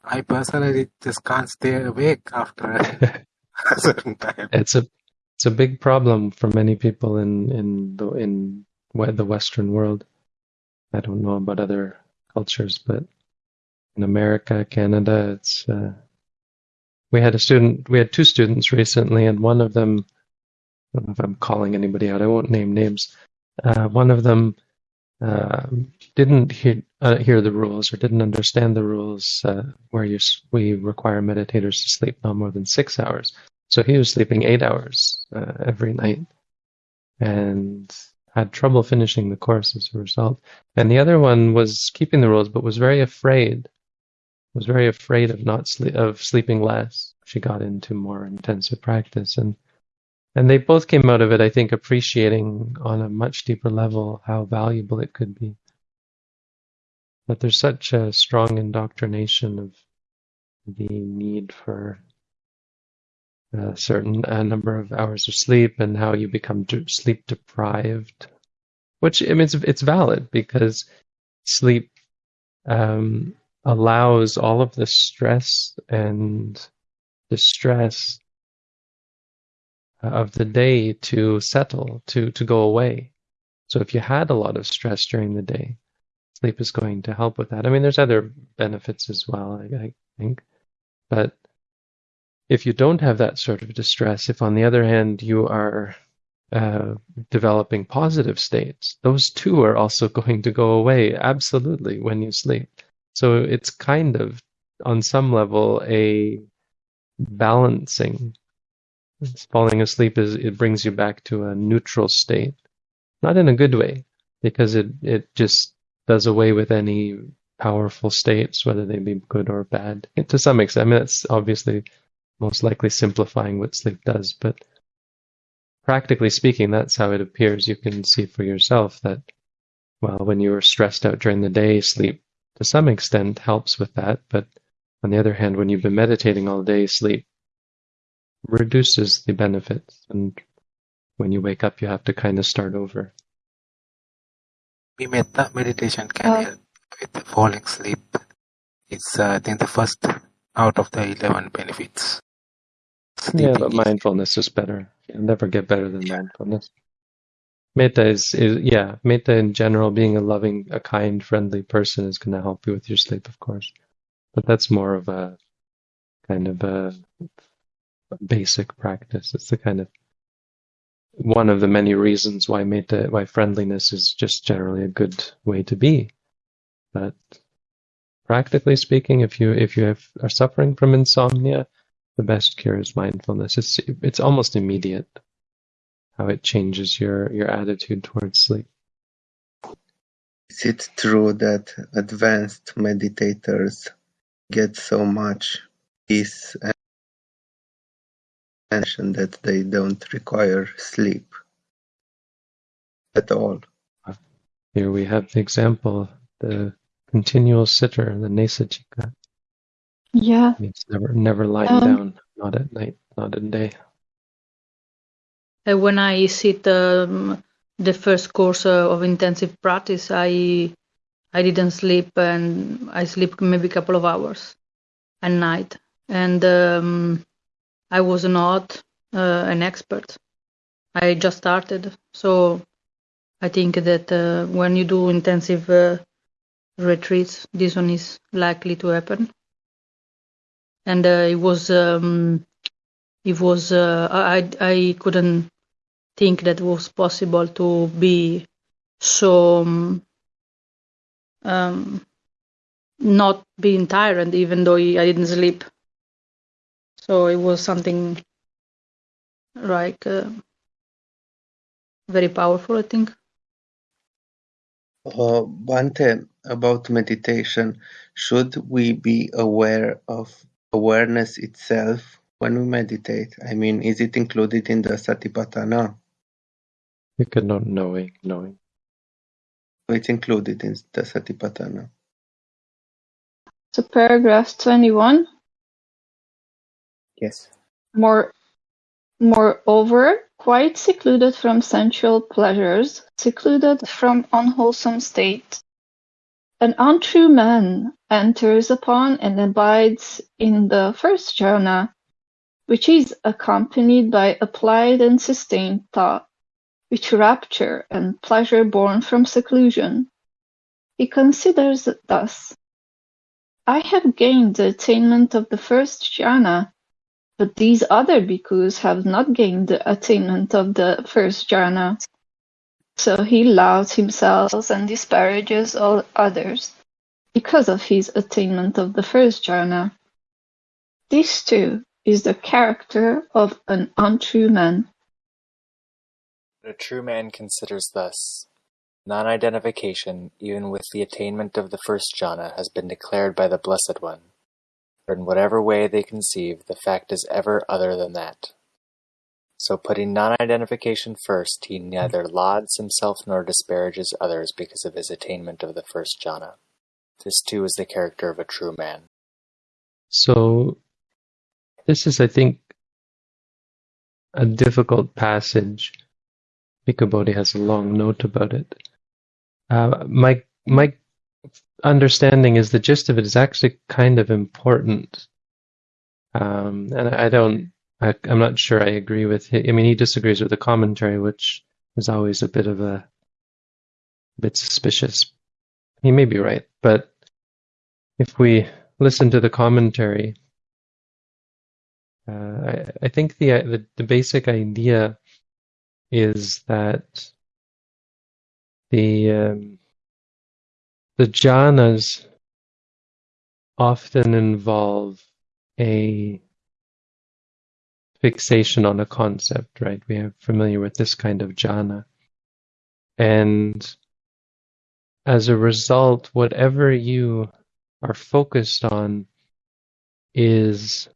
Speaker 10: I personally just can't stay awake after a certain time.
Speaker 2: It's a it's a big problem for many people in in the in the Western world. I don't know about other cultures, but in America, Canada, it's. Uh, we had a student. We had two students recently, and one of them. I don't know if I'm calling anybody out. I won't name names. Uh, one of them uh, didn't hear uh, hear the rules or didn't understand the rules uh, where you we require meditators to sleep no more than six hours. So he was sleeping eight hours uh, every night, and had trouble finishing the course as a result. And the other one was keeping the rules, but was very afraid. Was very afraid of not of sleeping less. She got into more intensive practice, and and they both came out of it, I think, appreciating on a much deeper level how valuable it could be. But there's such a strong indoctrination of the need for a certain a number of hours of sleep and how you become sleep deprived. Which I mean, it's it's valid because sleep um, allows all of the stress and distress of the day to settle, to to go away. So if you had a lot of stress during the day, sleep is going to help with that. I mean, there's other benefits as well, I, I think, but if you don't have that sort of distress, if on the other hand you are uh, developing positive states, those two are also going to go away absolutely when you sleep. So it's kind of, on some level, a balancing. Falling asleep is it brings you back to a neutral state, not in a good way, because it it just does away with any powerful states, whether they be good or bad. To some extent, I mean that's obviously most likely simplifying what sleep does, but practically speaking, that's how it appears. You can see for yourself that, well, when you are stressed out during the day, sleep to some extent helps with that. But on the other hand, when you've been meditating all day, sleep reduces the benefits. And when you wake up, you have to kind of start over.
Speaker 10: We metta meditation can help with falling asleep. It's uh, I think the first out of the eleven benefits.
Speaker 2: Yeah, but mindfulness is better. You'll never get better than mindfulness. Metta is, is, yeah, metta in general, being a loving, a kind, friendly person is going to help you with your sleep, of course. But that's more of a kind of a basic practice. It's the kind of one of the many reasons why metta, why friendliness is just generally a good way to be. But practically speaking, if you if you have, are suffering from insomnia, the best cure is mindfulness. It's it's almost immediate how it changes your your attitude towards sleep.
Speaker 8: Is it true that advanced meditators get so much peace and attention that they don't require sleep at all?
Speaker 2: Here we have the example, of the continual sitter, the Nesajjika.
Speaker 9: Yeah.
Speaker 2: Means never never lying
Speaker 9: Um,
Speaker 2: down, not at night, not at day.
Speaker 12: Uh, when I sit um, the first course uh, of intensive practice, I I didn't sleep and I sleep maybe a couple of hours at night, and um, I was not uh, an expert. I just started, so I think that uh, when you do intensive uh, retreats, this one is likely to happen. And uh, it was um, it was uh, I I couldn't think that was possible to be so um, um, not being tired even though I didn't sleep. So it was something like uh, very powerful, I think.
Speaker 8: Uh, Bhante, about meditation, should we be aware of awareness itself when we meditate? I mean, is it included in the Satipatthana?
Speaker 2: You cannot not knowing, knowing.
Speaker 8: It's included in the Satipatthana.
Speaker 9: So paragraph 21,
Speaker 13: Yes.
Speaker 9: more Moreover, quite secluded from sensual pleasures, secluded from unwholesome state, an untrue man enters upon and abides in the first jhana, which is accompanied by applied and sustained thought, which rapture and pleasure born from seclusion. He considers it thus: I have gained the attainment of the first jhana, but these other bhikkhus have not gained the attainment of the first jhana. So he lauds himself and disparages all others because of his attainment of the first jhana. This too is the character of an untrue man.
Speaker 15: A true man considers thus: non-identification, even with the attainment of the first jhana, has been declared by the Blessed One. In whatever way they conceive, the fact is ever other than that. So putting non-identification first, he neither lauds himself nor disparages others because of his attainment of the first jhana. This too is the character of a true man.
Speaker 2: So, this is, I think, a difficult passage. Bhikkhu Bodhi has a long note about it. Uh, my my understanding is the gist of it is actually kind of important, um, and I don't. I, am not sure I agree with. Him. I mean, he disagrees with the commentary, which is always a bit of a, a bit suspicious. He may be right, but if we listen to the commentary, uh, I, I, think the, the the basic idea is that the um, the jhanas often involve a fixation on a concept, right? We are familiar with this kind of jhana. And as a result, whatever you are focused on is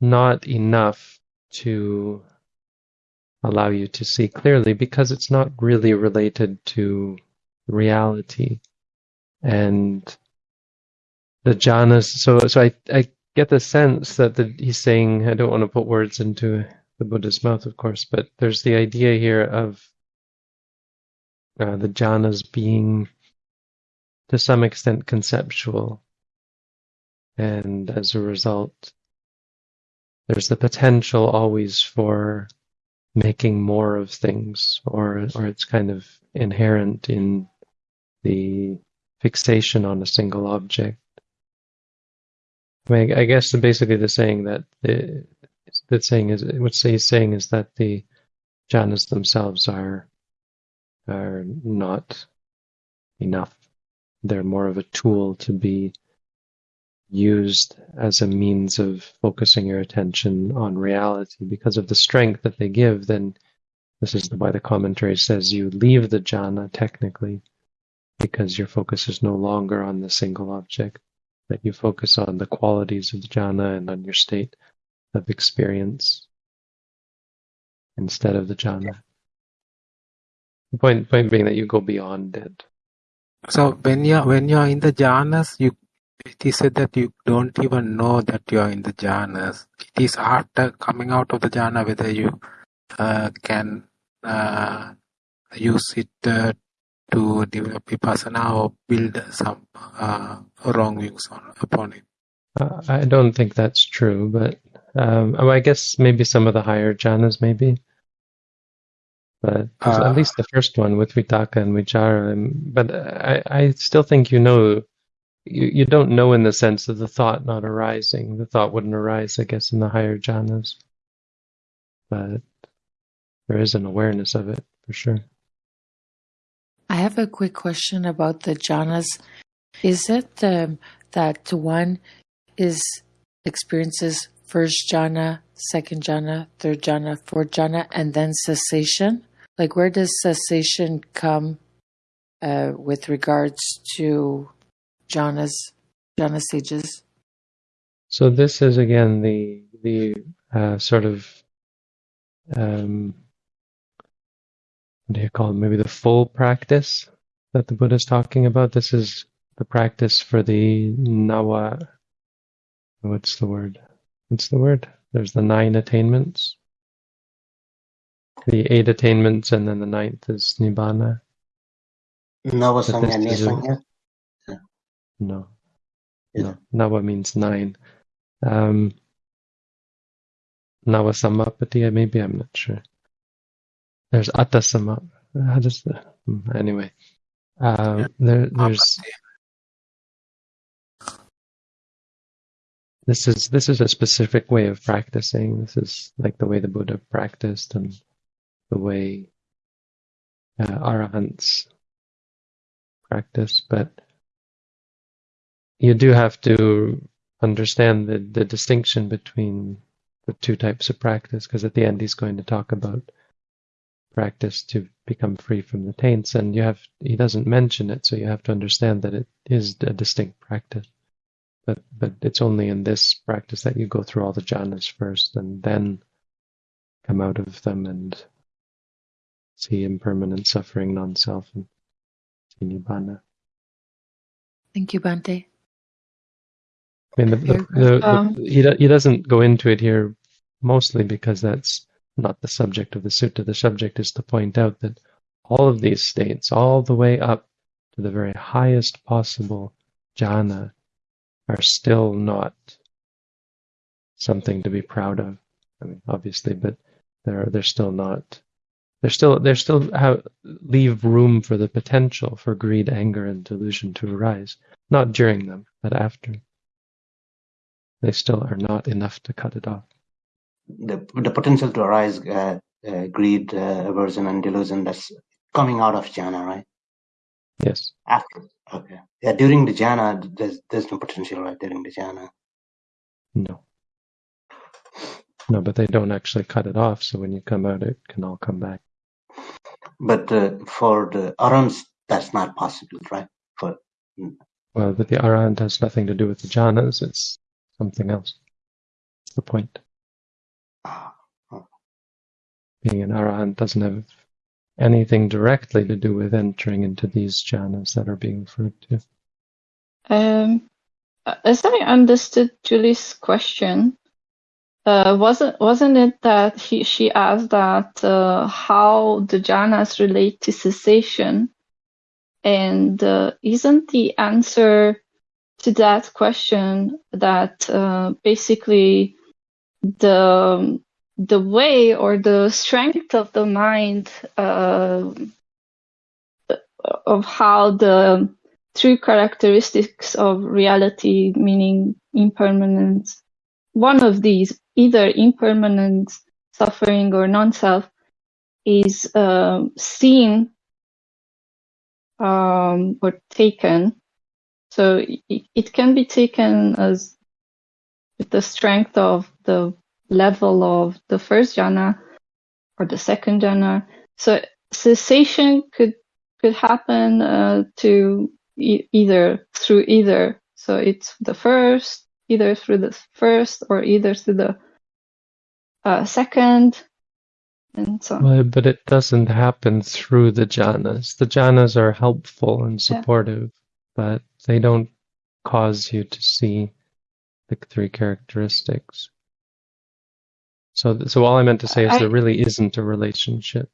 Speaker 2: not enough to allow you to see clearly because it's not really related to reality. And the jhanas so so i i get the sense that the, he's saying i don't want to put words into the buddha's mouth of course but there's the idea here of uh, the jhanas being to some extent conceptual. And as a result there's the potential always for making more of things or or it's kind of inherent in the fixation on a single object. I, mean, I guess basically the saying that the the saying is what he's saying is that the jhanas themselves are are not enough. They're more of a tool to be used as a means of focusing your attention on reality because of the strength that they give then this is why the commentary says you leave the jhana technically because your focus is no longer on the single object that you focus on the qualities of the jhana and on your state of experience instead of the jhana the point point being that you go beyond it
Speaker 10: so when you're when you're in the jhanas you it is said that you don't even know that you are in the jhanas. It is after coming out of the jhana whether you uh, can uh, use it uh, to develop vipassana or build some uh, wrong views on, upon it.
Speaker 2: Uh, I don't think that's true, but um, I guess maybe some of the higher jhanas, maybe. But at
Speaker 10: Uh,
Speaker 2: least the first one with Vitakka and Vichara. um, But I, I still think you know you, you don't know in the sense of the thought not arising. The thought wouldn't arise, I guess, in the higher jhanas. But there is an awareness of it for sure.
Speaker 4: I have a quick question about the jhanas. Is it um, that one is experiences first jhana, second jhana, third jhana, fourth jhana, and then cessation? Like, where does cessation come uh, with regards to jhanas, jhana stages?
Speaker 2: So this is again the the uh, sort of um, what do you call it? Maybe the full practice that the Buddha is talking about. This is the practice for the nava. What's the word? What's the word? there's the nine attainments, the eight attainments, and then the ninth is nibbana. But this isn't-
Speaker 3: Nesangha?
Speaker 2: No, no. Nava means nine. Um, Nava Samapatti, maybe I'm not sure. There's Atta Sama. How does the hmm, anyway? Um, there, there's this is this is a specific way of practicing. This is like the way the Buddha practiced and the way uh, arahants practice, but you do have to understand the, the distinction between the two types of practice, because at the end he's going to talk about practice to become free from the taints, and you have he doesn't mention it, so you have to understand that it is a distinct practice. But but it's only in this practice that you go through all the jhanas first, and then come out of them and see impermanent suffering, non-self, and see nibbana.
Speaker 4: Thank you, Bhante.
Speaker 2: I mean, the, the, the,
Speaker 4: Um,
Speaker 2: he, he doesn't go into it here mostly because that's not the subject of the sutta. The subject is to point out that all of these states, all the way up to the very highest possible jhana, are still not something to be proud of. I mean, obviously, but they're they're still not. They're still they're still have, leave room for the potential for greed, anger, and delusion to arise. Not during them, but after. They still are not enough to cut it off.
Speaker 3: The, the potential to arise uh, uh, greed, uh, aversion, and delusion that's coming out of jhana, right?
Speaker 2: Yes.
Speaker 3: After. Okay. Yeah, during the jhana, there's there's no potential, right? During the jhana.
Speaker 2: No. No, but they don't actually cut it off. So when you come out, it can all come back.
Speaker 3: But uh, for the arahants, that's not possible, right? For
Speaker 2: Well, but the arahant has nothing to do with the jhanas. It's something else. That's the point. Being an arahant doesn't have anything directly to do with entering into these jhanas that are being referred to.
Speaker 9: Um, as I understood Julie's question, uh, wasn't wasn't it that he she asked that uh, how the jhanas relate to cessation, and uh, isn't the answer to that question that uh, basically the the way or the strength of the mind uh, of how the three characteristics of reality, meaning impermanence, one of these, either impermanence, suffering, or non-self, is um, seen um, or taken. So it, it can be taken as the strength of the level of the first jhana or the second jhana. So cessation could could happen uh, to e- either through either. So it's the first, either through the first or either through the uh, second, and so on.
Speaker 2: Well, but it doesn't happen through the jhanas. The jhanas are helpful and
Speaker 9: Yeah.
Speaker 2: supportive, but they don't cause you to see the three characteristics. So, so all I meant to say is
Speaker 9: I-
Speaker 2: there really isn't a relationship.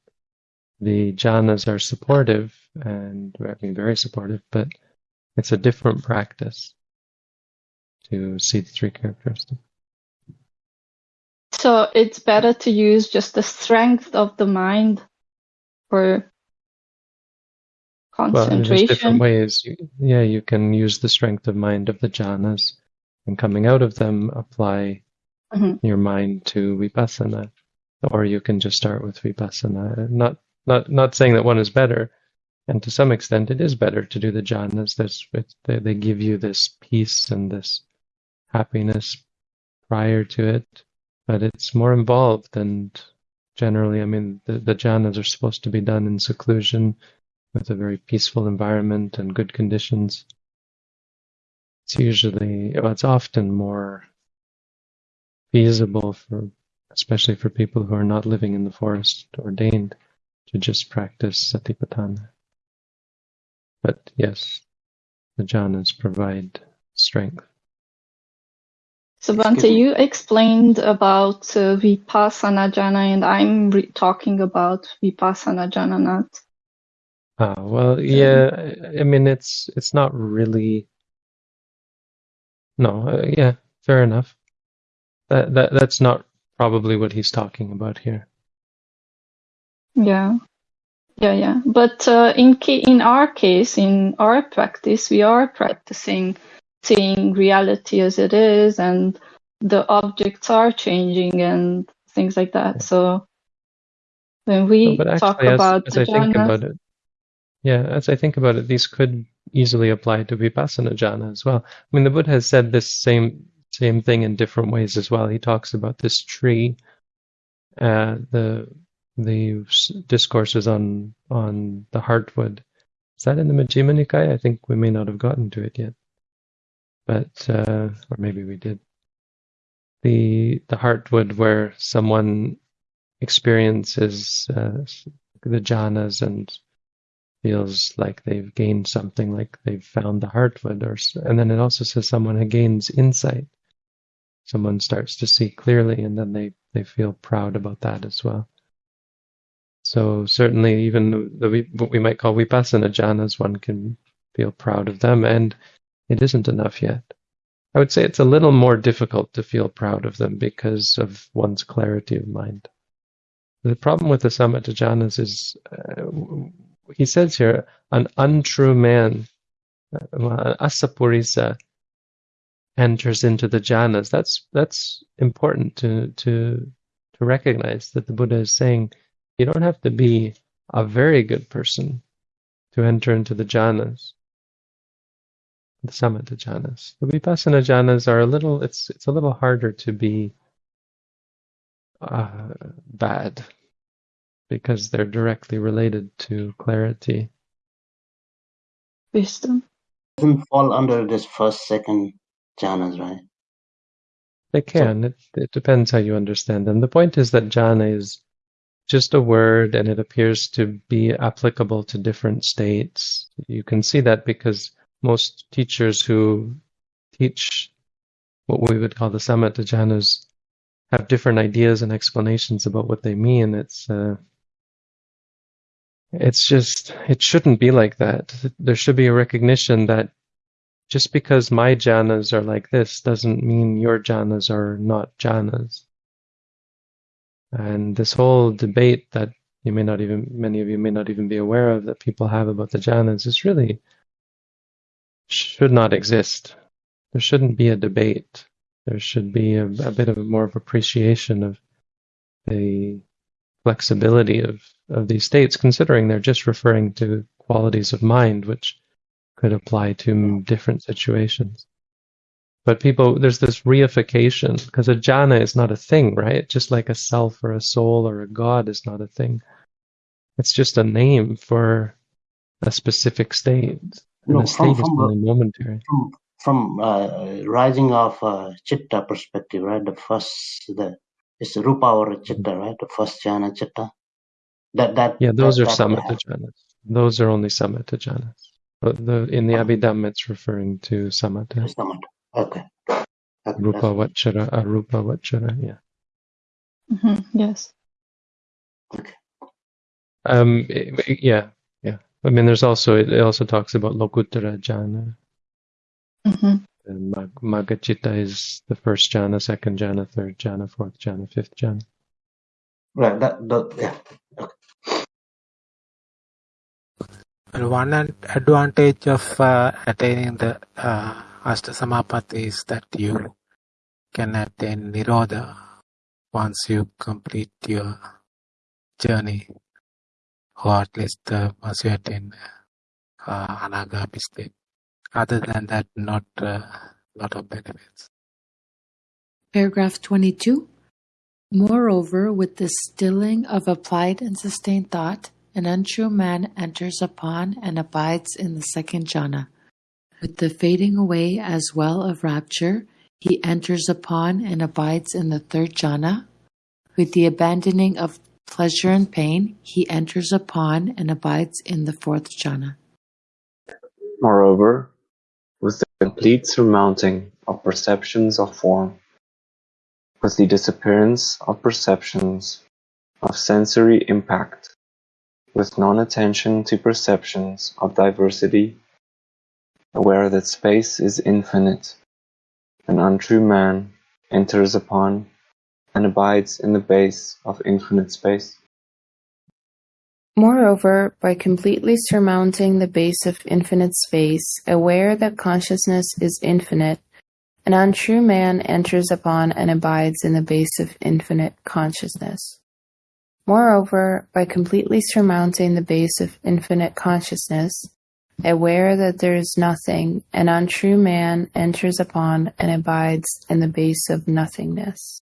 Speaker 2: The jhanas are supportive and I mean very supportive, but it's a different practice to see the three characteristics.
Speaker 9: So it's better to use just the strength of the mind for concentration.
Speaker 2: Well, there's different ways. You, yeah, you can use the strength of mind of the jhanas, and coming out of them, apply
Speaker 9: Mhm.
Speaker 2: your mind to vipassana, or you can just start with vipassana. Not not not saying that one is better, and to some extent, it is better to do the jhanas. It, they they give you this peace and this happiness prior to it, but it's more involved and generally, I mean, the, the jhanas are supposed to be done in seclusion with a very peaceful environment and good conditions. It's usually, well, it's often more feasible for, especially for people who are not living in the forest ordained, to just practice satipatthana. But yes, the jhanas provide strength.
Speaker 9: So Bhante, you explained about uh, Vipassana jhana, and I'm re- talking about Vipassana jhana, not.
Speaker 2: Ah, well, yeah. I I mean, it's it's not really. No, uh, yeah, fair enough. That that that's not probably what he's talking about here.
Speaker 9: Yeah, yeah, yeah. But uh, in in our case, in our practice, we are practicing seeing reality as it is, and the objects are changing and things like that. So when
Speaker 2: No,
Speaker 9: we
Speaker 2: but
Speaker 9: talk
Speaker 2: as
Speaker 9: about
Speaker 2: as
Speaker 9: the
Speaker 2: I think about it, yeah, as I think about it, these could easily apply to Vipassana jhana as well. I mean, the Buddha has said this same same thing in different ways as well. He talks about this tree, uh, the the discourses on on the heartwood. Is that in the Majjhima Nikaya? I think we may not have gotten to it yet, but uh, or maybe we did. The the heartwood where someone experiences uh, the jhanas and feels like they've gained something, like they've found the heartwood, or and then it also says someone who gains insight. Someone starts to see clearly, and then they they feel proud about that as well. So certainly, even the, the what we might call vipassana jhanas, one can feel proud of them, and it isn't enough yet. I would say it's a little more difficult to feel proud of them because of one's clarity of mind. The problem with the samatha jhanas is, uh, he says here, an untrue man, uh, asappurisa, enters into the jhanas. That's that's important to to to recognize that the Buddha is saying you don't have to be a very good person to enter into the jhanas, the samatha jhanas. The vipassana jhanas are a little. It's it's a little harder to be uh, bad because they're directly related to clarity.
Speaker 9: wisdom.
Speaker 3: Doesn't fall under this first, second jhanas, right?
Speaker 2: They can. It, it depends how you understand them. The point is that jhana is just a word and it appears to be applicable to different states. You can see that because most teachers who teach what we would call the samatha jhanas have different ideas and explanations about what they mean. It's uh, it's just it shouldn't be like that. There should be a recognition that just because my jhanas are like this doesn't mean your jhanas are not jhanas. And this whole debate that you may not even, many of you may not even be aware of that people have about the jhanas is really should not exist. There shouldn't be a debate. There should be a, a bit of more of appreciation of the flexibility of, of these states, considering they're just referring to qualities of mind, which could apply to different situations. But people, there's this reification because a jhana is not a thing, right? Just like a self or a soul or a god is not a thing. It's just a name for a specific state. And
Speaker 3: No,
Speaker 2: the
Speaker 3: from
Speaker 2: state is
Speaker 3: from
Speaker 2: only momentary.
Speaker 3: from from uh, rising of uh, chitta perspective, right? The first, the it's rupa or chitta, right? The first jhana chitta. That that
Speaker 2: Yeah, those
Speaker 3: that
Speaker 2: are
Speaker 3: that
Speaker 2: samatha jhanas. Those are only samatha jhanas. But the, in the Abhidhamma, it's referring to samatha.
Speaker 3: samatha. Okay. Okay,
Speaker 2: Rupa
Speaker 3: that's
Speaker 2: vachara, arupa vachara, yeah.
Speaker 9: hmm Yes. Okay.
Speaker 2: Um, i- i- yeah, yeah. I mean, there's also it also talks about lokuttara jhana.
Speaker 9: hmm
Speaker 2: And mag- Maggachitta is the first jhana, second jhana, third jhana, fourth jhana, fifth jhana.
Speaker 3: right. That that yeah.
Speaker 10: And one advantage of uh, attaining the uh, Ashtasamapatti is that you can attain Nirodha once you complete your journey, or at least uh, once you attain uh, Anagami state. Other than that, not a uh, lot of benefits.
Speaker 4: Paragraph 22. Moreover, with the stilling of applied and sustained thought, an untrue man enters upon and abides in the second jhana. With the fading away as well of rapture, he enters upon and abides in the third jhana. With the abandoning of pleasure and pain, he enters upon and abides in the fourth jhana.
Speaker 16: Moreover, with the complete surmounting of perceptions of form,
Speaker 13: with the disappearance of perceptions of sensory impact, with non-attention to perceptions of diversity, aware that space is infinite, an untrue man enters upon and abides in the base of infinite space.
Speaker 16: Moreover, by completely surmounting the base of infinite space, aware that consciousness is infinite, an untrue man enters upon and abides in the base of infinite consciousness. Moreover, by completely surmounting the base of infinite consciousness, aware that there is nothing, an untrue man enters upon and abides in the base of nothingness.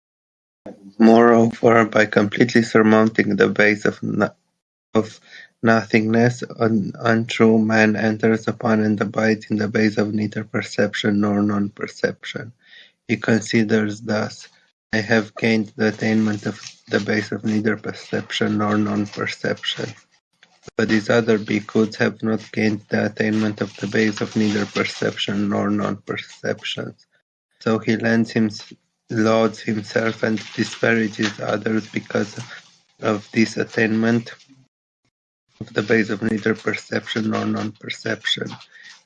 Speaker 8: Moreover, by completely surmounting the base of, no- of nothingness, an untrue man enters upon and abides in the base of neither perception nor non-perception. He considers thus, I have gained the attainment of the base of neither perception nor non-perception. But these other bhikkhus have not gained the attainment of the base of neither perception nor non-perceptions. So he lends him, lauds himself and disparages others because of this attainment of the base of neither perception nor non-perception.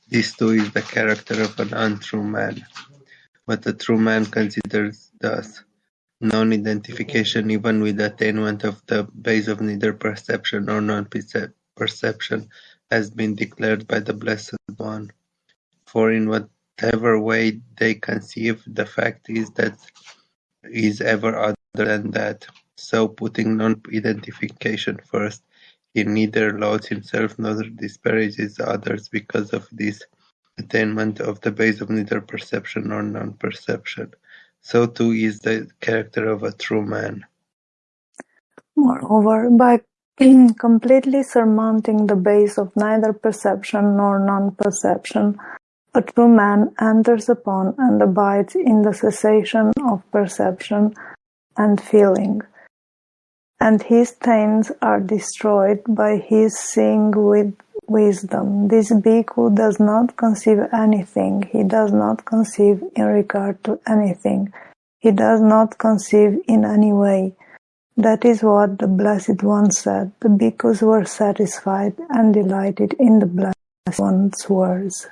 Speaker 8: This too is the character of an untrue man. What a true man considers thus non-identification even with attainment of the base of neither perception nor non-perception has been declared by the Blessed One. For in whatever way they conceive, the fact is that is ever other than that. So putting non-identification first, he neither lauds himself nor disparages others because of this attainment of the base of neither perception nor non-perception. So too is the character of a true man.
Speaker 1: Moreover, by completely surmounting the base of neither perception nor non-perception, a true man enters upon and abides in the cessation of perception and feeling, and his stains are destroyed by his seeing with wisdom. This bhikkhu does not conceive anything, he does not conceive in regard to anything, he does not conceive in any way. That is what the Blessed One said. The bhikkhus were satisfied and delighted in the Blessed One's words.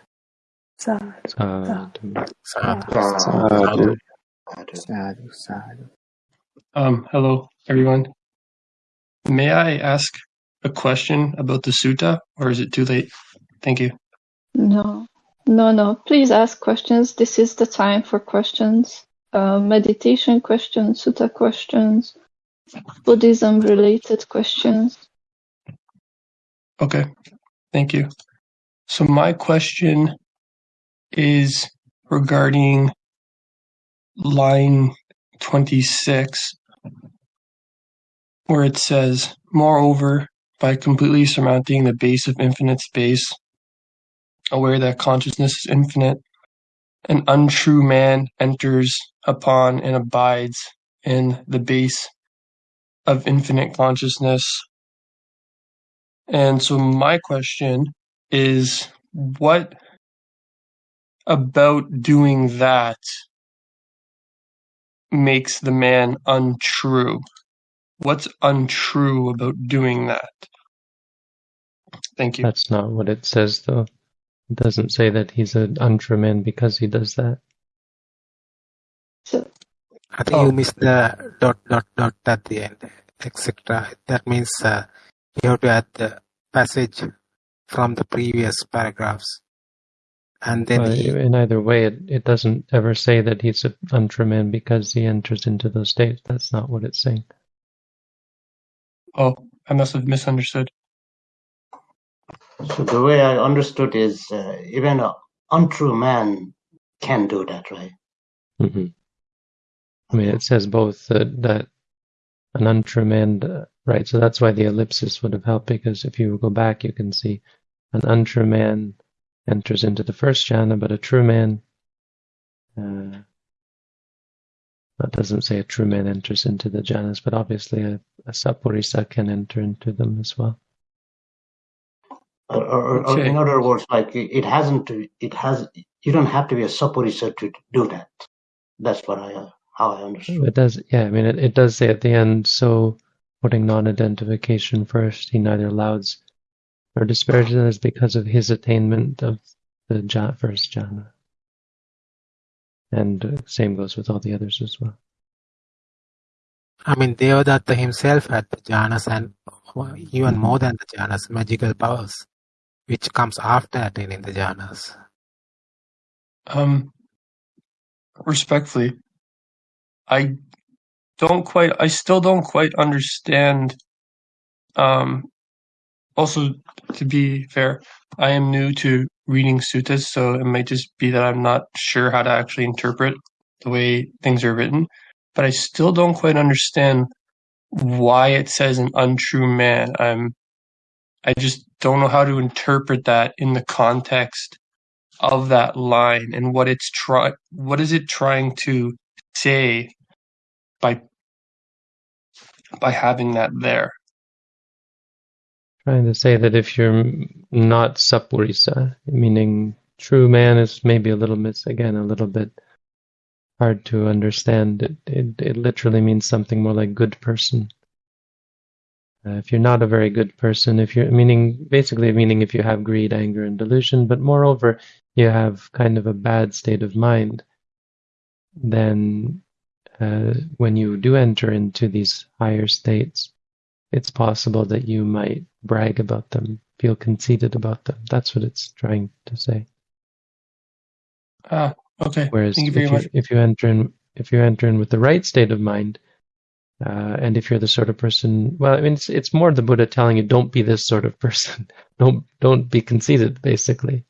Speaker 1: Sadhu,
Speaker 2: Sadhu.
Speaker 1: sadhu,
Speaker 2: Sadhu.
Speaker 13: Sadhu, sadhu.
Speaker 17: Um, hello, everyone. May I ask a question about the sutta, or is it too late? Thank you.
Speaker 9: No, no, no. Please ask questions. This is the time for questions. Uh, meditation questions, sutta questions, Buddhism related questions.
Speaker 17: Okay, thank you. So my question is regarding line 26, where it says, Moreover, by completely surmounting the base of infinite space, aware that consciousness is infinite, an untrue man enters upon and abides in the base of infinite consciousness. And so my question is what about doing that makes the man untrue? What's untrue about doing that? Thank you.
Speaker 2: That's not what it says, though. It doesn't say that he's an untrue man because he does that.
Speaker 9: So,
Speaker 10: I think you missed the dot dot dot at the end, etc. That means uh, you have to add the passage from the previous paragraphs, and then
Speaker 2: Well,
Speaker 10: he,
Speaker 2: in either way, it, it doesn't ever say that he's an untrue man because he enters into those states. That's not what it's saying.
Speaker 17: Oh, I must have misunderstood.
Speaker 3: So the way I understood is uh, even an untrue man can do that, right?
Speaker 2: hmm I mean, it says both that, that an untrue man, uh, right? So that's why the ellipsis would have helped because if you go back, you can see an untrue man enters into the first jhana, but a true man, uh, that doesn't say a true man enters into the jhanas, but obviously a, a sappurisa can enter into them as well.
Speaker 3: Or, or, or in other words, like it it hasn't it has, you don't have to be a sappurisa to do that. That's what I how I understand.
Speaker 2: It does, yeah. I mean, it, it does say at the end. So, putting non-identification first, he neither lauds nor disparages others because of his attainment of the ja- first jhana. And uh, same goes with all the others as well.
Speaker 10: I mean, Devadatta himself had the jhanas and even more than the jhanas, magical powers, which comes after attaining the jhanas.
Speaker 17: Um, respectfully, I don't quite. I still don't quite understand. Um, also, to be fair, I am new to reading suttas, so it might just be that I'm not sure how to actually interpret the way things are written. But I still don't quite understand why it says an untrue man. I'm. I just don't know how to interpret that in the context of that line and what it's try what is it trying to say by by having that there
Speaker 2: Trying to say that if you're not sappurisa, meaning true man is maybe a little bit, again, a little bit hard to understand. It, it, it literally means something more like good person. Uh, if you're not a very good person, if you're meaning basically meaning if you have greed, anger, and delusion, but moreover, you have kind of a bad state of mind, then uh, when you do enter into these higher states, it's possible that you might brag about them, feel conceited about them. That's what it's trying to say.
Speaker 17: ah okay
Speaker 2: Whereas
Speaker 17: you
Speaker 2: if you if you enter in if you enter in with the right state of mind, uh, and if you're the sort of person, well, I mean, it's it's more the Buddha telling you don't be this sort of person. don't don't be conceited. Basically,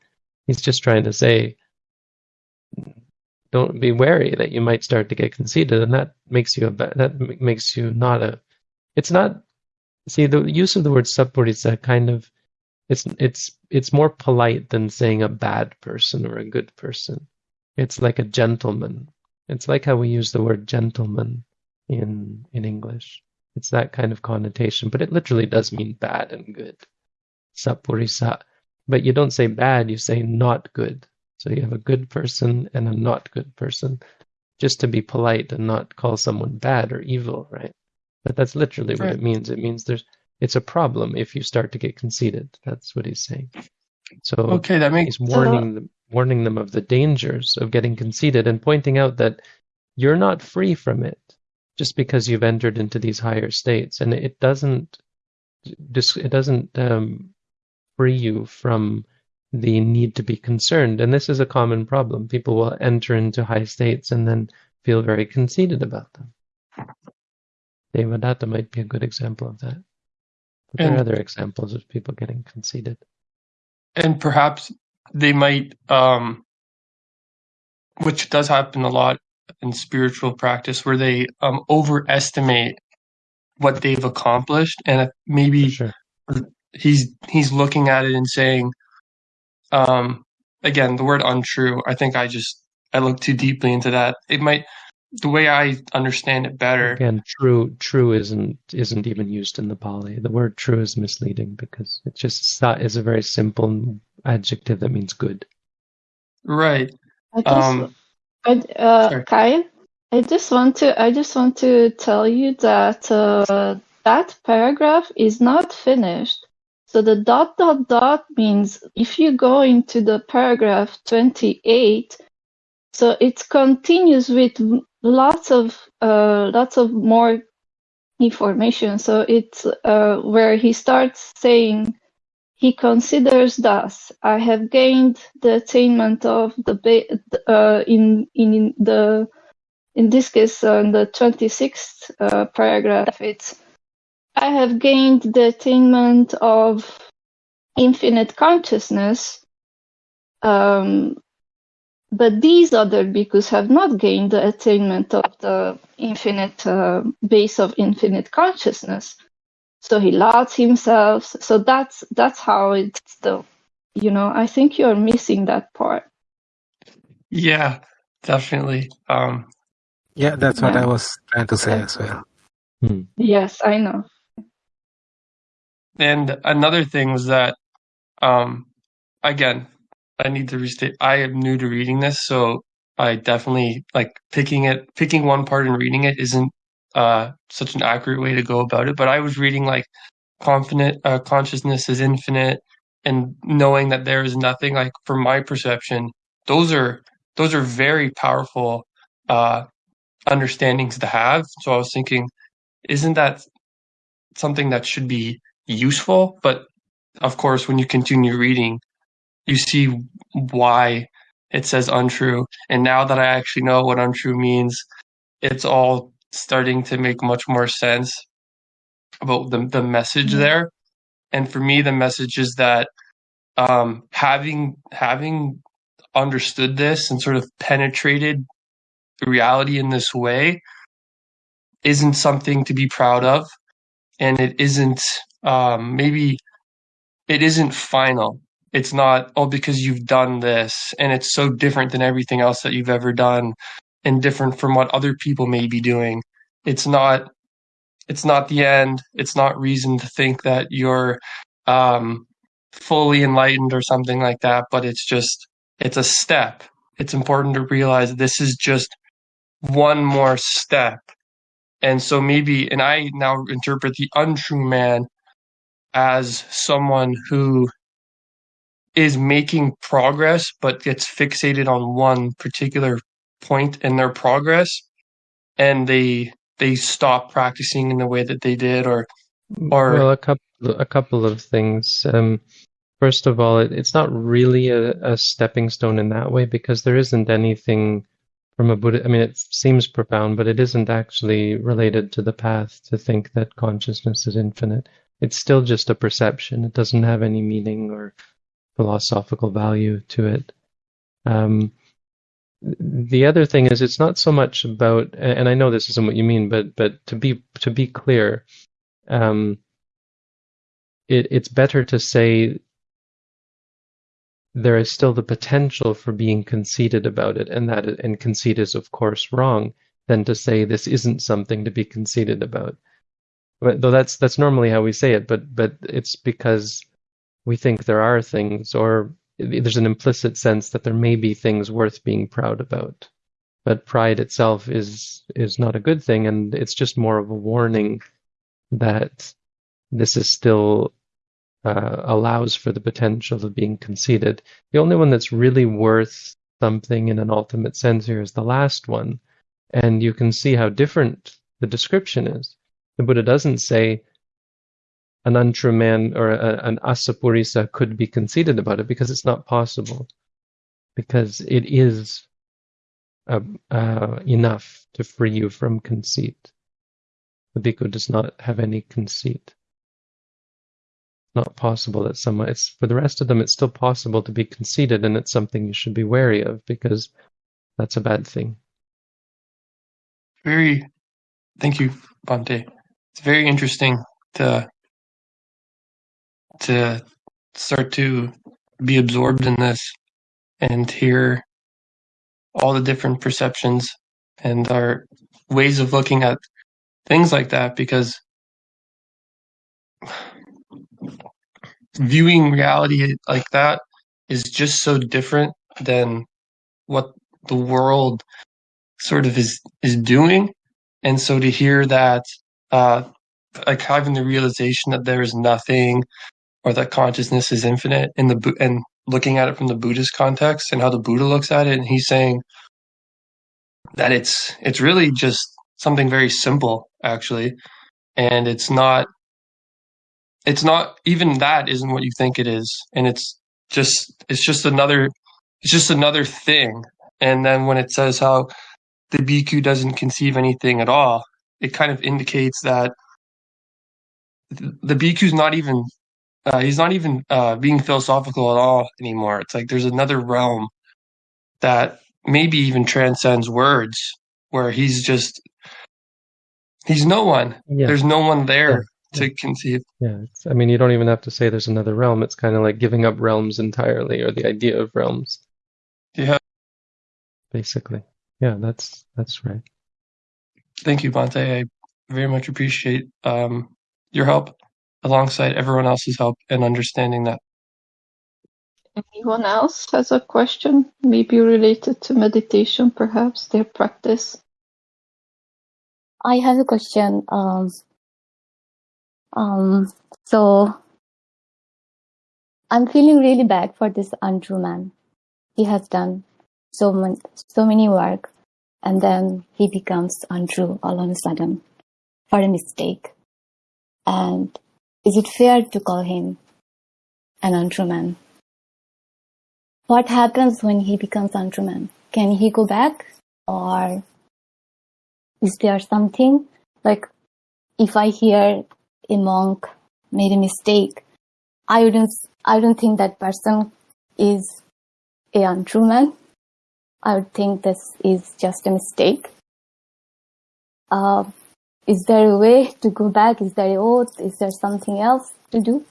Speaker 2: he's just trying to say, don't be wary that you might start to get conceited, and that makes you a that makes you not a. It's not. See, the use of the word sappurisa kind of it's it's it's more polite than saying a bad person or a good person. It's like a gentleman. It's like how we use the word gentleman in in English. It's that kind of connotation, but it literally does mean bad and good. Sappurisa. But you don't say bad, you say not good. So you have a good person and a not good person, just to be polite and not call someone bad or evil, right? But that's literally what it means. It means there's it's a problem if you start to get conceited. That's what he's saying. So
Speaker 17: okay that makes
Speaker 2: he's warning them, warning them of the dangers of getting conceited and pointing out that you're not free from it just because you've entered into these higher states, and it doesn't dis- it doesn't um, free you from the need to be concerned. And this is a common problem. People will enter into high states and then feel very conceited about them. Devadatta might be a good example of that. But there are other examples of people getting conceited.
Speaker 17: and perhaps they might um which does happen a lot in spiritual practice where they um overestimate what they've accomplished and maybe
Speaker 2: Sure.
Speaker 17: he's he's looking at it and saying um again the word untrue i think i just i look too deeply into that it might the way i understand it better
Speaker 2: Again, true true isn't isn't even used in the Pali. The word true is misleading because it just sa is a very simple adjective that means good.
Speaker 17: right
Speaker 9: I just,
Speaker 17: um
Speaker 9: I, uh,
Speaker 17: sorry.
Speaker 9: Kyle, I just want to, I just want to tell you that uh, that paragraph is not finished. So the dot dot dot means if you go into the paragraph 28, so it continues with lots of uh, lots of more information. So it's uh, where he starts saying he considers thus I have gained the attainment of the uh, in in the in this case uh, in the 26th uh, paragraph it's I have gained the attainment of infinite consciousness um, but these other bhikkhus have not gained the attainment of the infinite uh, base of infinite consciousness. So he lauds himself. So that's that's how it's the, you know. I think you're missing that part.
Speaker 17: yeah definitely um
Speaker 10: Yeah, that's what I was trying to say as well.
Speaker 2: Hmm.
Speaker 9: Yes, I know.
Speaker 17: And another thing was that, um, again, I need to restate. I am new to reading this, so I definitely like picking it, picking one part and reading it isn't uh, such an accurate way to go about it. But I was reading like confident uh, consciousness is infinite and knowing that there is nothing like from my perception those are those are very powerful uh understandings to have so i was thinking isn't that something that should be useful but of course when you continue reading you see why it says untrue and now that i actually know what untrue means it's all starting to make much more sense about the the message there. And for me, the message is that um, having having understood this and sort of penetrated the reality in this way isn't something to be proud of, and it isn't um, maybe it isn't final. It's not oh because you've done this and it's so different than everything else that you've ever done and different from what other people may be doing. It's not it's not the end. It's not reason to think that you're um, fully enlightened or something like that, but it's just, it's a step. It's important to realize this is just one more step. And so maybe, and I now interpret the untrue man as someone who is making progress, but gets fixated on one particular point in their progress. And they they stop practicing in the way that they did or or
Speaker 2: well a couple a couple of things um, first of all it, it's not really a, a stepping stone in that way because there isn't anything from a buddha i mean it seems profound but it isn't actually related to the path to think that consciousness is infinite it's still just a perception it doesn't have any meaning or philosophical value to it. Um, the other thing is it's not so much about and i know this isn't what you mean but but to be to be clear um it, it's better to say there is still the potential for being conceited about it and that and conceit is of course wrong than to say this isn't something to be conceited about. But, though that's that's normally how we say it but but it's because we think there are things or there's an implicit sense that there may be things worth being proud about. But pride itself is is not a good thing, and it's just more of a warning that this is still uh, allows for the potential of being conceited. The only one that's really worth something in an ultimate sense here is the last one, and you can see how different the description is. The Buddha doesn't say an untrue man or a, an asappurisa could be conceited about it because it's not possible. Because it is uh, uh, enough to free you from conceit. The bhikkhu does not have any conceit. Not possible that someone. It's for the rest of them. It's still possible to be conceited, and it's something you should be wary of because that's a bad thing.
Speaker 17: Very, thank you, Bhante. It's very interesting to to start to be absorbed in this and hear all the different perceptions and our ways of looking at things like that because viewing reality like that is just so different than what the world sort of is is doing. And so to hear that uh like having the realization that there is nothing or that consciousness is infinite in the and looking at it from the Buddhist context and how the Buddha looks at it, and he's saying that it's it's really just something very simple actually, and it's not it's not even that isn't what you think it is, and it's just it's just another it's just another thing. And then when it says how the bhikkhu doesn't conceive anything at all, it kind of indicates that the bhikkhu's not even uh, he's not even uh, being philosophical at all anymore. It's like there's another realm that maybe even transcends words, where he's just he's no one.
Speaker 2: Yeah.
Speaker 17: There's no one there
Speaker 2: Yeah.
Speaker 17: to conceive.
Speaker 2: Yeah, it's, I mean, you don't even have to say there's another realm. It's kind of like giving up realms entirely, or the idea of realms,
Speaker 17: Yeah.
Speaker 2: basically. Yeah, that's that's right.
Speaker 17: Thank you, Bhante. I very much appreciate um, your help alongside everyone else's help and understanding that.
Speaker 9: Anyone else has a question? Maybe related to meditation, perhaps their practice.
Speaker 14: I have a question. Um, um, so I'm feeling really bad for this untrue man. He has done so much, so many work, and then he becomes untrue all of a sudden for a mistake. And is it fair to call him an untrue man? What happens when he becomes untrue man? Can he go back, or is there something like if I hear a monk made a mistake, I wouldn't, I don't think that person is a untrue man. I would think this is just a mistake. Uh, is there a way to go back? Is there a oath? Is there something else to do?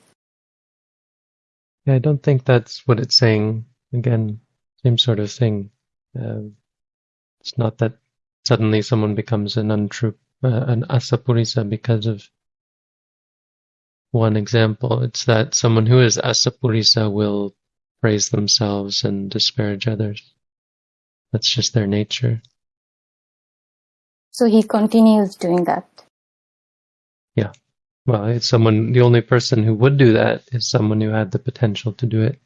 Speaker 2: Yeah, I don't think that's what it's saying. Again, same sort of thing. Uh, it's not that suddenly someone becomes an untrue, uh, an asappurisa because of one example. It's that someone who is asappurisa will praise themselves and disparage others. That's just their nature.
Speaker 14: So he continues doing that.
Speaker 2: Yeah. Well, it's someone, the only person who would do that is someone who had the potential to do it.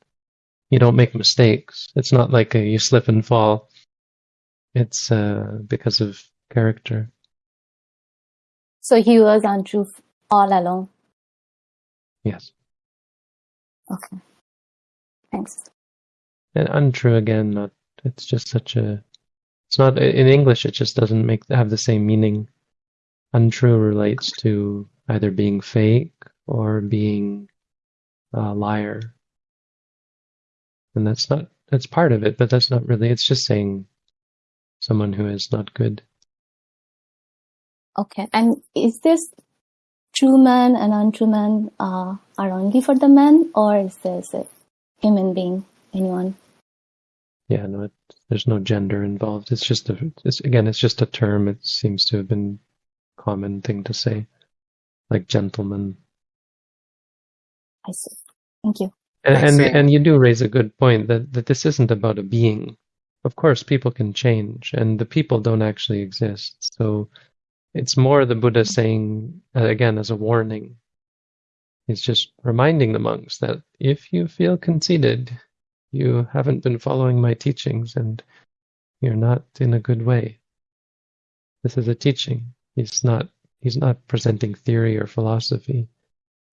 Speaker 2: You don't make mistakes. It's not like a, you slip and fall. It's uh, because of character.
Speaker 14: So he was untrue all along.
Speaker 2: Yes.
Speaker 14: Okay. Thanks.
Speaker 2: And untrue again, not, it's just such a, it's not, in English, it just doesn't make, have the same meaning. Untrue relates to either being fake or being a liar. And that's not, that's part of it, but that's not really, it's just saying someone who is not good.
Speaker 14: Okay. And is this true man and untrue man uh, are only for the men, or is this a human being, anyone?
Speaker 2: Yeah, no, it, there's no gender involved. It's just a, it's, again, it's just a term. It seems to have been common thing to say, like gentleman.
Speaker 14: I see. Thank you.
Speaker 2: And and, and you do raise a good point that, that this isn't about a being. Of course, people can change, and the people don't actually exist. So it's more the Buddha saying, uh, again, as a warning. He's just reminding the monks that if you feel conceited, you haven't been following my teachings and you're not in a good way. This is a teaching. He's not he's not presenting theory or philosophy.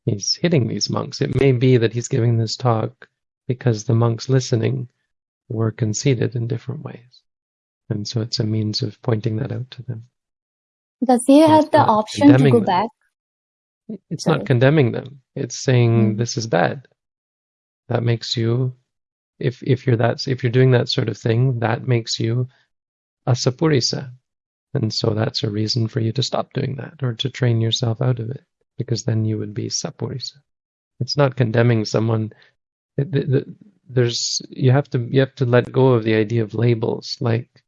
Speaker 2: He's hitting these monks. It may be that he's giving this talk because the monks listening were conceited in different ways. And so it's a means of pointing that out to them.
Speaker 14: Does he have
Speaker 2: it's
Speaker 14: the option to go
Speaker 2: them.
Speaker 14: back?
Speaker 2: It's
Speaker 14: Sorry.
Speaker 2: not condemning them. It's saying
Speaker 14: Mm.
Speaker 2: this is bad. That makes you, if if you're that if you're doing that sort of thing, that makes you a sappurisa, and so that's a reason for you to stop doing that or to train yourself out of it, because then you would be sappurisa. It's not condemning someone. It, there's you have to you have to let go of the idea of labels. Like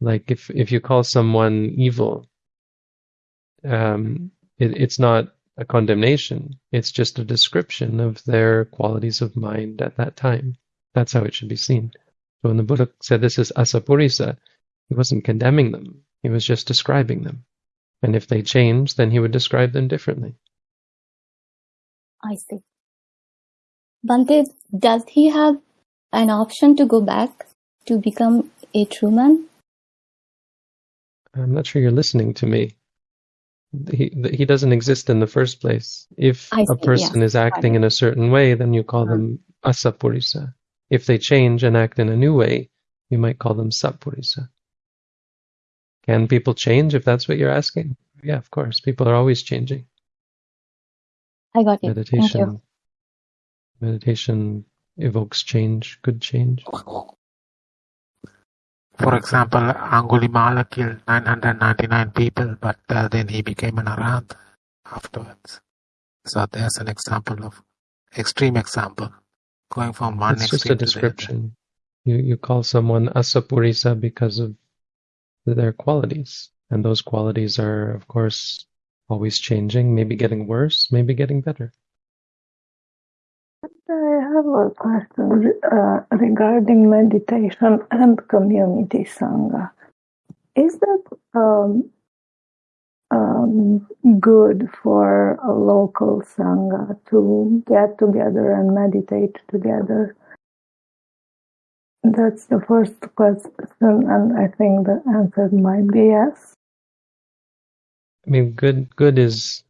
Speaker 2: like if if you call someone evil, um, it, it's not a condemnation. It's just a description of their qualities of mind at that time. That's how it should be seen. So when the Buddha said this is asappurisa, he wasn't condemning them. He was just describing them. And if they change, then he would describe them differently.
Speaker 14: I see. Bhante, does he have an option to go back to become a true man?
Speaker 2: I'm not sure you're listening to me. He, he doesn't exist in the first place. If
Speaker 14: I
Speaker 2: a
Speaker 14: see,
Speaker 2: person
Speaker 14: yes.
Speaker 2: is acting in a certain way, then you call them uh-huh. asappurisa. If they change and act in a new way, you might call them sappurisa. Can people change if that's what you're asking? Yeah, of course. People are always changing.
Speaker 14: I got it. Thank you.
Speaker 2: Meditation meditation evokes change, good change.
Speaker 10: For example, Angulimala killed 999 people, but uh, then he became an arahant afterwards. So there's an example of extreme example, going from one
Speaker 2: It's just a
Speaker 10: extreme to the other.
Speaker 2: description. You you call someone asappurisa because of their qualities. And those qualities are of course always changing, maybe getting worse, maybe getting better.
Speaker 1: I have a question uh, regarding meditation and community sangha. Is that um, um, good for a local sangha to get together and meditate together? That's the first question, and I think the answer might be yes.
Speaker 2: I mean, good good is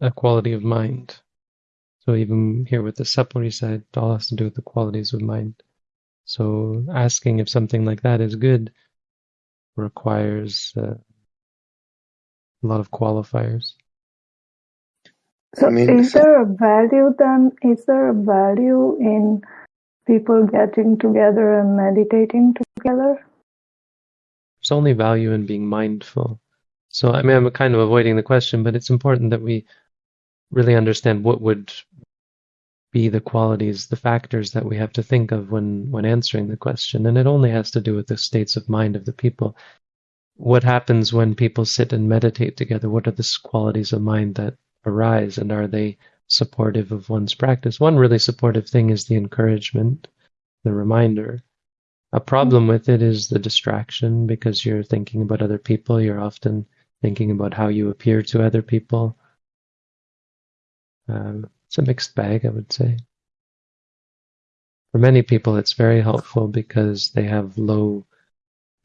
Speaker 2: a quality of mind. So even here with the supplementary side, it all has to do with the qualities of mind. So asking if something like that is good requires uh, a lot of qualifiers.
Speaker 1: So, I mean, is there a value then? Is there a value in people getting together and meditating together?
Speaker 2: There's only value in being mindful. So, I mean, I'm kind of avoiding the question, but it's important that we really understand what would be the qualities, the factors that we have to think of when, when answering the question. And it only has to do with the states of mind of the people. What happens when people sit and meditate together? What are the qualities of mind that arise and are they supportive of one's practice? One really supportive thing is the encouragement, the reminder. A problem with it is the distraction because you're thinking about other people. You're often thinking about how you appear to other people. Um, it's a mixed bag, I would say. For many people, it's very helpful because they have low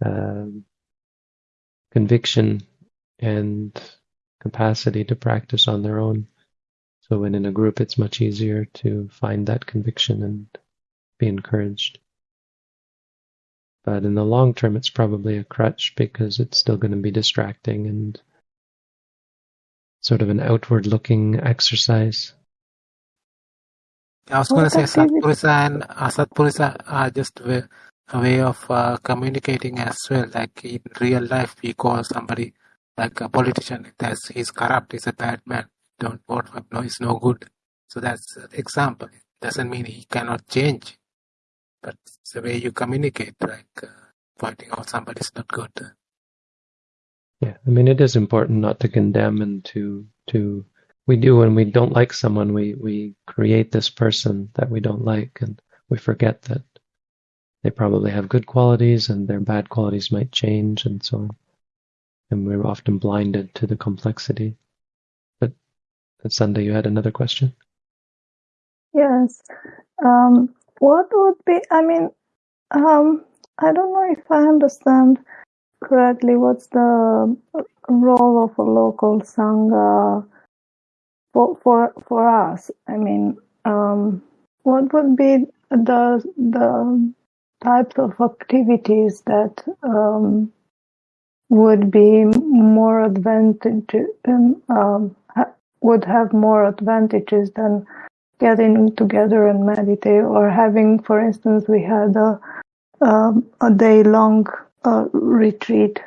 Speaker 2: um, conviction and capacity to practice on their own. So when in a group, it's much easier to find that conviction and be encouraged. But in the long term, it's probably a crutch because it's still going to be distracting and sort of an outward looking exercise.
Speaker 10: I was going to say Satpurisa and uh, Satpurisa are just a, a way of uh, communicating as well. Like in real life, we call somebody like a politician, that's he's corrupt, he's a bad man, don't for no, he's no good. So that's an example. It doesn't mean he cannot change, but it's the way you communicate, like uh, pointing out somebody's not good.
Speaker 2: Yeah, I mean, it is important not to condemn and to to we do when we don't like someone, we we create this person that we don't like, and we forget that they probably have good qualities and their bad qualities might change and so on. And we're often blinded to the complexity. But Sunda, you had another question?
Speaker 1: Yes. Um, what would be, I mean, um, I don't know if I understand correctly what's the role of a local sangha for for for us i mean um, what would be the the types of activities that um, would be more advantage um, ha- would have more advantages than getting together and meditate or having for instance we had a um, a day long uh, retreat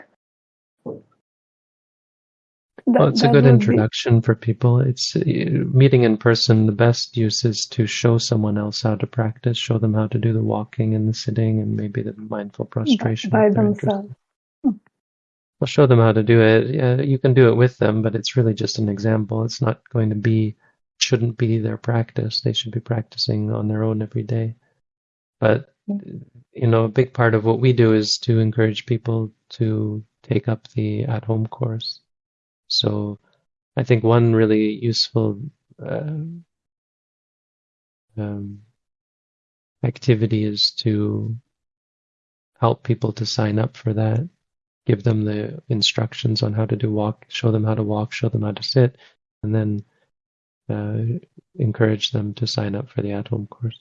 Speaker 2: that, well, it's a good introduction be... for people. It's uh, meeting in person. The best use is to show someone else how to practice, show them how to do the walking and the sitting and maybe the mindful prostration.
Speaker 1: By, themselves.
Speaker 2: I'll show them how to do it. Yeah, you can do it with them, but it's really just an example. It's not going to be, shouldn't be their practice. They should be practicing on their own every day. But, you know, a big part of what we do is to encourage people to take up the at home course. So I think one really useful uh, um, activity is to help people to sign up for that, give them the instructions on how to do walk, show them how to walk, show them how to sit, and then uh, encourage them to sign up for the at-home course.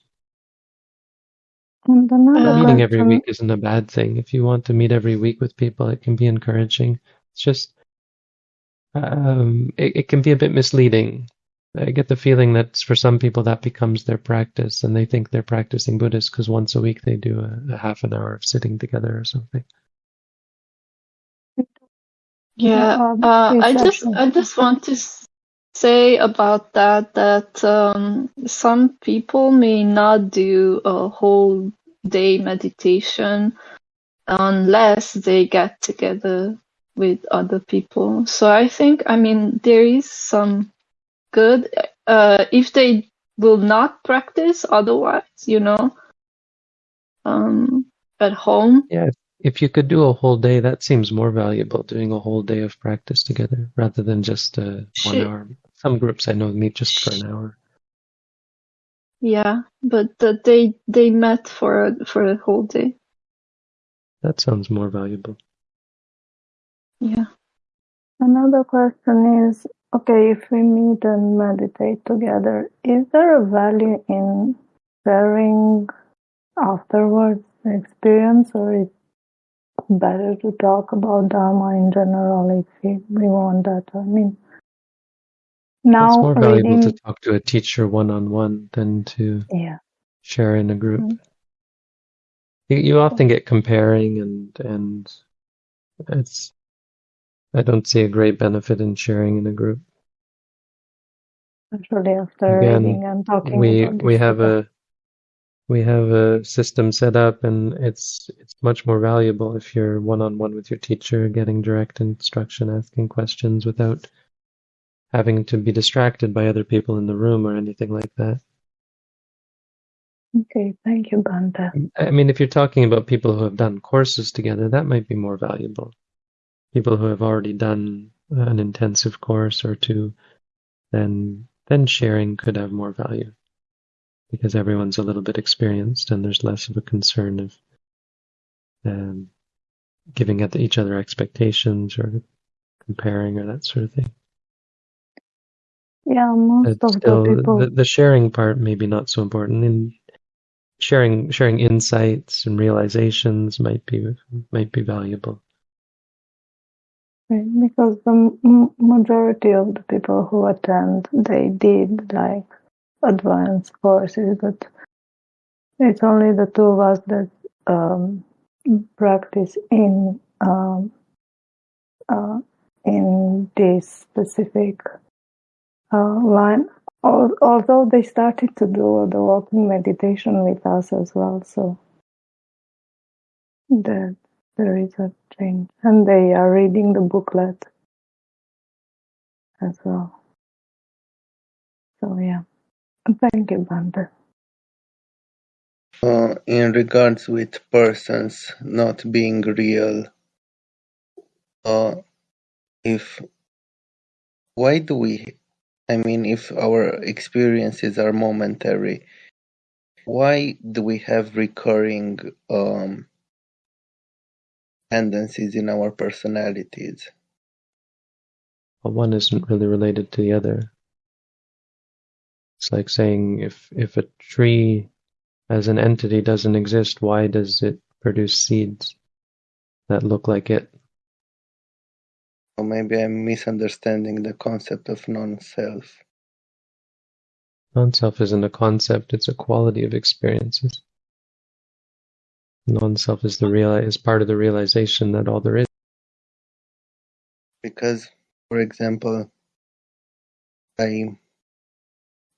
Speaker 2: Meeting every week isn't a bad thing. If you want to meet every week with people, it can be encouraging. It's just um, it, it can be a bit misleading. I get the feeling that for some people that becomes their practice, and they think they're practicing Buddhist because once a week they do a, a half an hour of sitting together or something.
Speaker 9: Yeah, um, uh, I just I just want to say about that that um, some people may not do a whole day meditation unless they get together with other people. So I think, I mean, there is some good uh, if they will not practice otherwise, you know, um, at home.
Speaker 2: Yeah, if, you could do a whole day, that seems more valuable. Doing a whole day of practice together rather than just uh, one hour. Some groups I know meet just for an hour.
Speaker 9: Yeah, but uh, they they met for a, for a whole day.
Speaker 2: That sounds more valuable.
Speaker 9: Yeah.
Speaker 1: Another question is okay, if we meet and meditate together, is there a value in sharing afterwards the experience, or is it better to talk about Dharma in general if we, want that? I mean, now
Speaker 2: it's more valuable
Speaker 1: reading,
Speaker 2: to talk to a teacher one on one than to
Speaker 1: yeah,
Speaker 2: share in a group.
Speaker 1: Mm.
Speaker 2: You, you often get comparing and and it's I don't see a great benefit in sharing in a group.
Speaker 1: especially after
Speaker 2: Again,
Speaker 1: reading and talking
Speaker 2: we
Speaker 1: about
Speaker 2: we have a we have a system set up and it's it's much more valuable if you're one on one with your teacher getting direct instruction asking questions without having to be distracted by other people in the room or anything like that.
Speaker 1: Okay, thank you, Bhante um,
Speaker 2: i mean if you're talking about people who have done courses together that might be more valuable. People who have already done an intensive course or two then then sharing could have more value because everyone's a little bit experienced and there's less of a concern of um, giving at each other expectations or comparing or that sort of thing.
Speaker 1: Yeah, most
Speaker 2: But
Speaker 1: of
Speaker 2: still,
Speaker 1: the people
Speaker 2: the, the sharing part maybe not so important. And sharing sharing insights and realizations might be might be valuable.
Speaker 1: Right, Because the m- majority of the people who attend, they did like advanced courses, but it's only the two of us that um, practice in um, uh, in this specific uh, line. Although they started to do the walking meditation with us as well, so that there is a change, and they are reading the booklet as well. So yeah,
Speaker 8: in regards with persons not being real, uh, if why do we? I mean, if our experiences are momentary, why do we have recurring um, tendencies in our personalities?
Speaker 2: Well, one isn't really related to the other. It's like saying if if a tree as an entity doesn't exist, why does it produce seeds that look like it?
Speaker 8: Or maybe I'm misunderstanding the concept of non-self.
Speaker 2: Non-self isn't a concept; it's a quality of experiences. Non-self is the real is part of the realization that all there is.
Speaker 8: Because, for example, I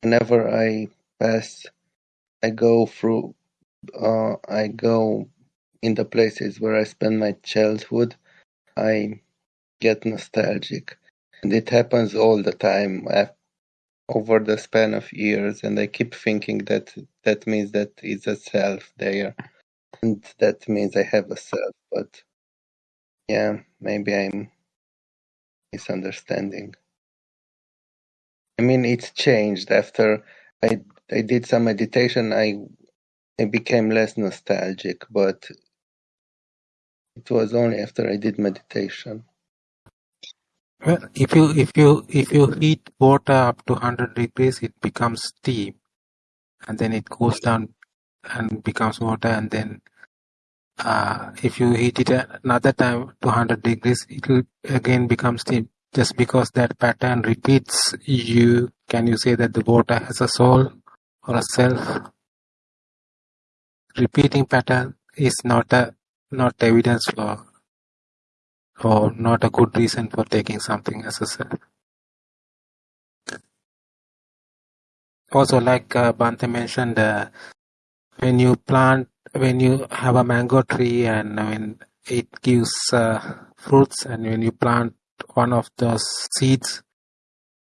Speaker 8: whenever I pass, I go through, uh, I go in the places where I spent my childhood. I get nostalgic, and it happens all the time over the span of years. And I keep thinking that that means that is a self there, and that means I have a self. But yeah, maybe I'm misunderstanding. I mean, it's changed after I I did some meditation. I I became less nostalgic, but it was only after I did meditation.
Speaker 10: Well, if you if you if you heat water up to 100 degrees, it becomes steam, and then it goes down and becomes water, and then uh, if you heat it another time to 100 degrees, it will again become steam. Just because that pattern repeats, you can you say that the water has a soul or a self? Repeating pattern is not a not evidence for or not a good reason for taking something as a self. Also, like uh, Bhante mentioned, uh, when you plant, when you have a mango tree and when it gives uh, fruits, and when you plant one of those seeds,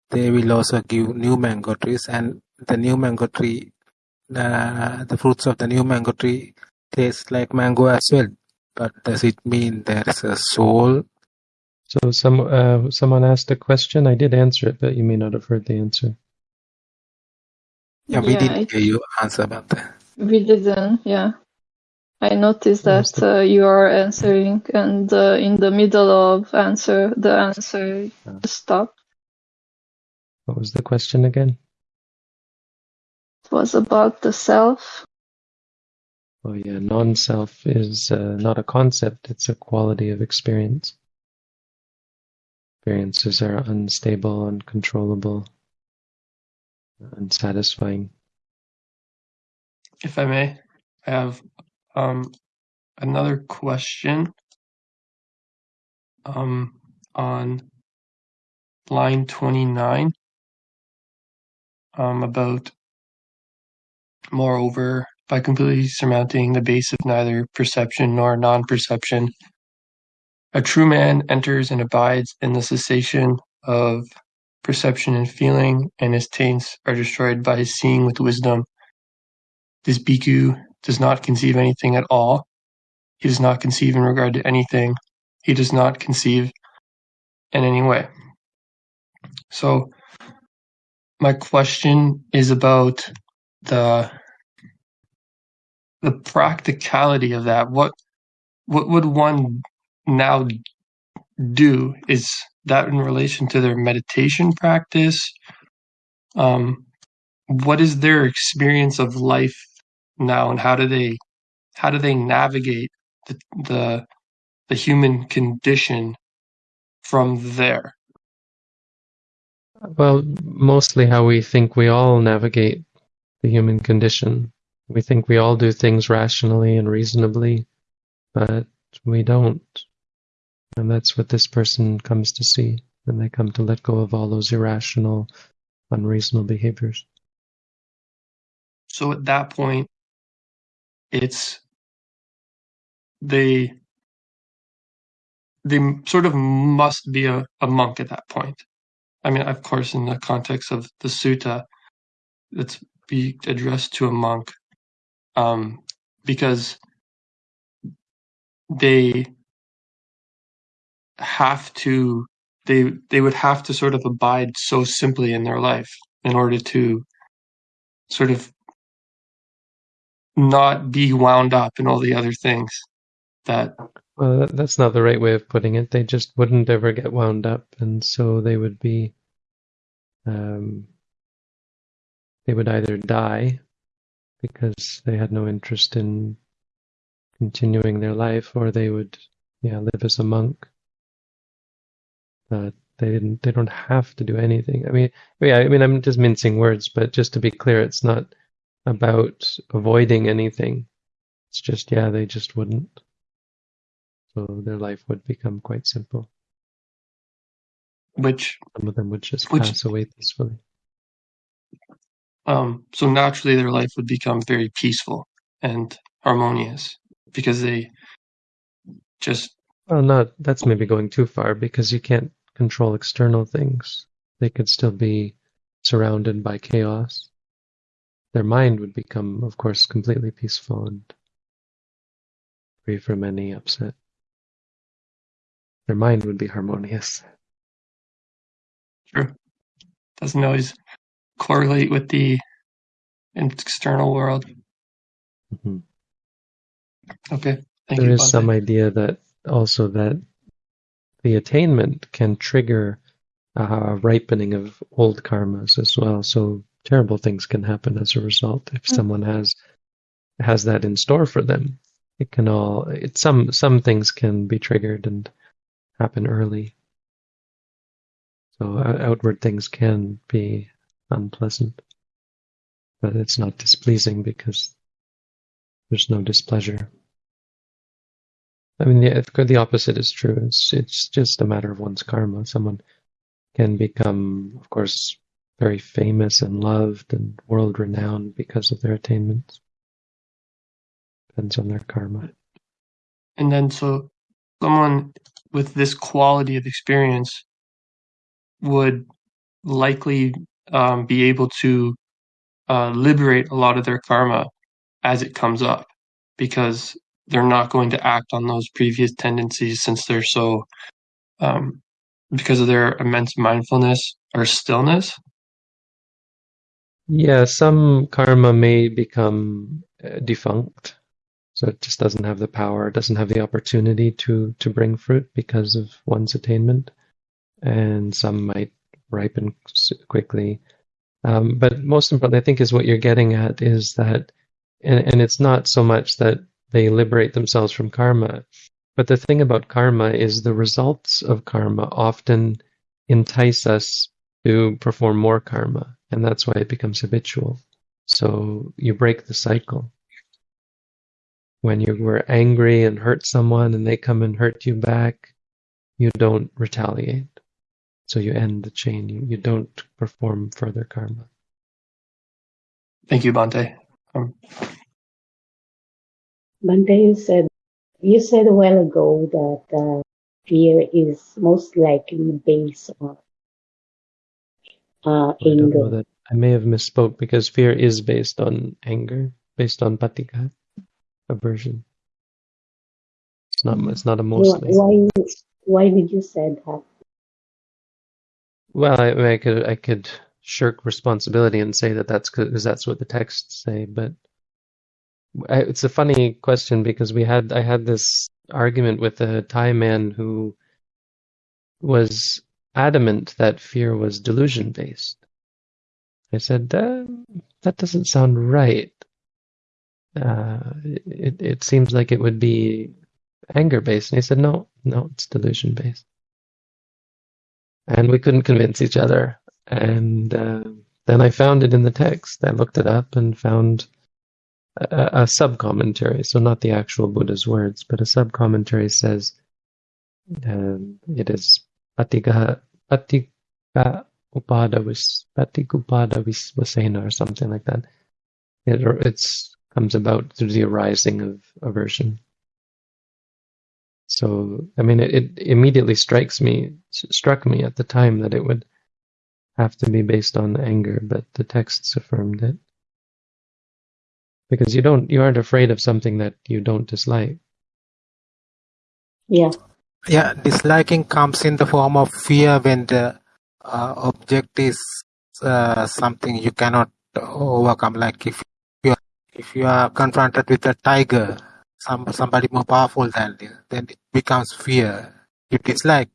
Speaker 10: they will also give new mango trees. And the new mango tree, uh, the fruits of the new mango tree taste like mango as well. But does it mean there is a soul?
Speaker 2: So some uh, someone asked a question. I did answer it, but you may not have heard the answer.
Speaker 10: Yeah, we
Speaker 9: Yeah,
Speaker 10: didn't
Speaker 9: I-
Speaker 10: hear you answer about that.
Speaker 9: We didn't, yeah. I noticed that uh, you are answering, and uh, in the middle of answer, the answer stopped.
Speaker 2: What was the question again?
Speaker 9: It was about the self.
Speaker 2: Oh yeah, non-self is uh, not a concept; it's a quality of experience. Experiences are unstable, uncontrollable, unsatisfying.
Speaker 17: If I may, I have um, another question um, on line 29 um, about, moreover, by completely surmounting the base of neither perception nor non perception, a true man enters and abides in the cessation of perception and feeling, and his taints are destroyed by his seeing with wisdom. This bhikkhu does not conceive anything at all. He does not conceive in regard to anything. He does not conceive in any way. So, my question is about the the practicality of that. What what would one now do? Is that in relation to their meditation practice? Um, what is their experience of life now, and how do they how do they navigate the the, the human condition from there?
Speaker 2: Well, mostly how we think we all navigate the human condition. We think we all do things rationally and reasonably, but we don't. And that's what this person comes to see when they come to let go of all those irrational, unreasonable behaviors.
Speaker 17: So at that point, it's they they sort of must be a, a monk at that point. I mean, of course, in the context of the sutta, it's be addressed to a monk, um, because they have to they they would have to sort of abide so simply in their life in order to sort of not be wound up in all the other things that
Speaker 2: well that's not the right way of putting it. They just wouldn't ever get wound up, and so they would be, um, they would either die because they had no interest in continuing their life, or they would, yeah, live as a monk. But they didn't. They don't have to do anything. I mean, yeah. I mean, I'm just mincing words, but just to be clear, it's not about avoiding anything. It's just, yeah, they just wouldn't. So their life would become quite simple.
Speaker 17: which
Speaker 2: Some of them would just
Speaker 17: Which-
Speaker 2: pass away peacefully.
Speaker 17: um so naturally their life would become very peaceful and harmonious because they just
Speaker 2: Well, not that's maybe going too far because you can't control external things. They could still be surrounded by chaos. Their mind would become, of course, completely peaceful and free from any upset. Their mind would be harmonious.
Speaker 17: True. Doesn't always correlate with the external world.
Speaker 2: Mhm.
Speaker 17: Okay. Thank
Speaker 2: There
Speaker 17: you.
Speaker 2: is some idea that also that the attainment can trigger a ripening of old karmas as well. So terrible things can happen as a result if someone has has that in store for them. It can all it some some things can be triggered and happen early. So uh, outward things can be unpleasant, but it's not displeasing because there's no displeasure. I mean, the, the opposite is true. It's it's just a matter of one's karma. Someone can become, of course, very famous and loved and world renowned because of their attainments. Depends on their karma.
Speaker 17: And then so someone with this quality of experience would likely um, be able to uh, liberate a lot of their karma as it comes up because they're not going to act on those previous tendencies since they're so um, because of their immense mindfulness or stillness
Speaker 2: Yeah, some karma may become uh, defunct, so it just doesn't have the power, doesn't have the opportunity to to bring fruit because of one's attainment, and some might ripen quickly. Um, but most importantly, I think is what you're getting at is that, and, and it's not so much that they liberate themselves from karma, but the thing about karma is the results of karma often entice us to perform more karma, and that's why it becomes habitual. So you break the cycle. When you were angry and hurt someone and they come and hurt you back, you don't retaliate. So you end the chain. You, you don't perform further karma.
Speaker 17: thank you Bhante um,
Speaker 18: Bhante, you said you said a while ago that uh, fear is most likely based on uh,
Speaker 2: I don't know
Speaker 18: anger.
Speaker 2: that I may have misspoke because fear is based on anger, based on patigha, aversion. It's not. It's not a mostly.
Speaker 18: Why why did you say that?
Speaker 2: Well, I, I I could I could shirk responsibility and say that that's because that's what the texts say, but I, it's a funny question because we had I had this argument with a Thai man who was adamant that fear was delusion based. I said that that doesn't sound right. Uh, it it seems like it would be anger based, and he said no, no, it's delusion based. And we couldn't convince each other. And uh, then I found it in the text. I looked it up and found a, a sub commentary, so not the actual Buddha's words, but a sub commentary says um, it is patigha patigha upada vis patikupada vis vasena or something like that. It it's comes about through the arising of aversion. So I mean, it, it immediately strikes me struck me at the time that it would have to be based on anger, but the texts affirmed it because you don't you aren't afraid of something that you don't dislike.
Speaker 18: Yeah.
Speaker 10: Yeah, disliking comes in the form of fear when the uh, object is uh, something you cannot overcome. Like if you are, if you are confronted with a tiger, some somebody more powerful than you, then it becomes fear. You dislike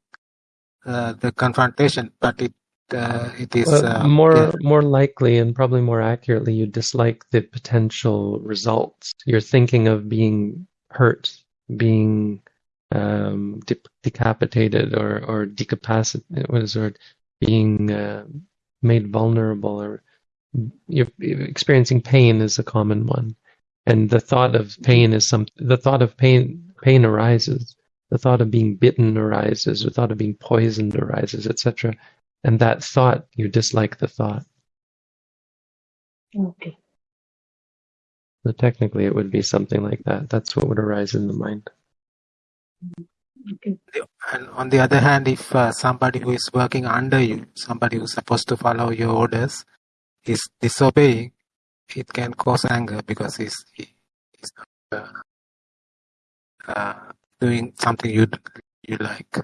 Speaker 10: uh, the confrontation, but it uh, it is uh,
Speaker 2: more
Speaker 10: yeah.
Speaker 2: more likely and probably more accurately, you dislike the potential results. You're thinking of being hurt, being um, de- decapitated, or or decapacitated. What is the word? Being uh, made vulnerable, or you're you're experiencing pain is a common one. And the thought of pain is some. The thought of pain pain arises. The thought of being bitten arises. The thought of being poisoned arises, etc. And that thought, you dislike the thought.
Speaker 18: Okay.
Speaker 2: So technically, it would be something like that. That's what would arise in the mind.
Speaker 18: Okay.
Speaker 10: And on the other hand, if uh, somebody who is working under you, somebody who's supposed to follow your orders, is disobeying, it can cause anger because he's, he, he's not uh, uh, doing something you you like.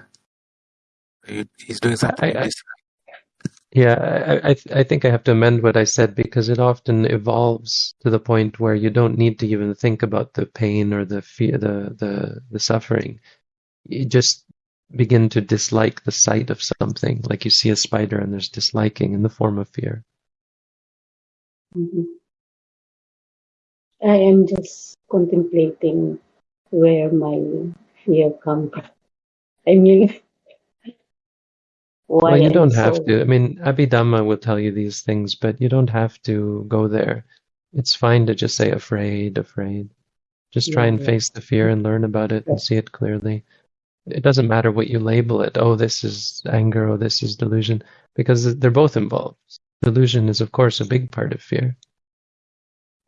Speaker 10: He's doing something
Speaker 2: I, I. yeah, I, I, I think I have to amend what I said because it often evolves to the point where you don't need to even think about the pain or the fear, the, the, the suffering. You just begin to dislike the sight of something. Like you see a spider and there's disliking in the form of fear.
Speaker 18: Mhm. I am just contemplating where my fear comes from. I mean,
Speaker 2: Well, you don't have
Speaker 18: so
Speaker 2: to. I mean, Abhidhamma will tell you these things, but you don't have to go there. It's fine to just say afraid, afraid. Just try
Speaker 18: yeah,
Speaker 2: and
Speaker 18: yeah.
Speaker 2: face the fear and learn about it and see it clearly. It doesn't matter what you label it. Oh, this is anger. Oh, this is delusion, because they're both involved. Delusion is, of course, a big part of fear.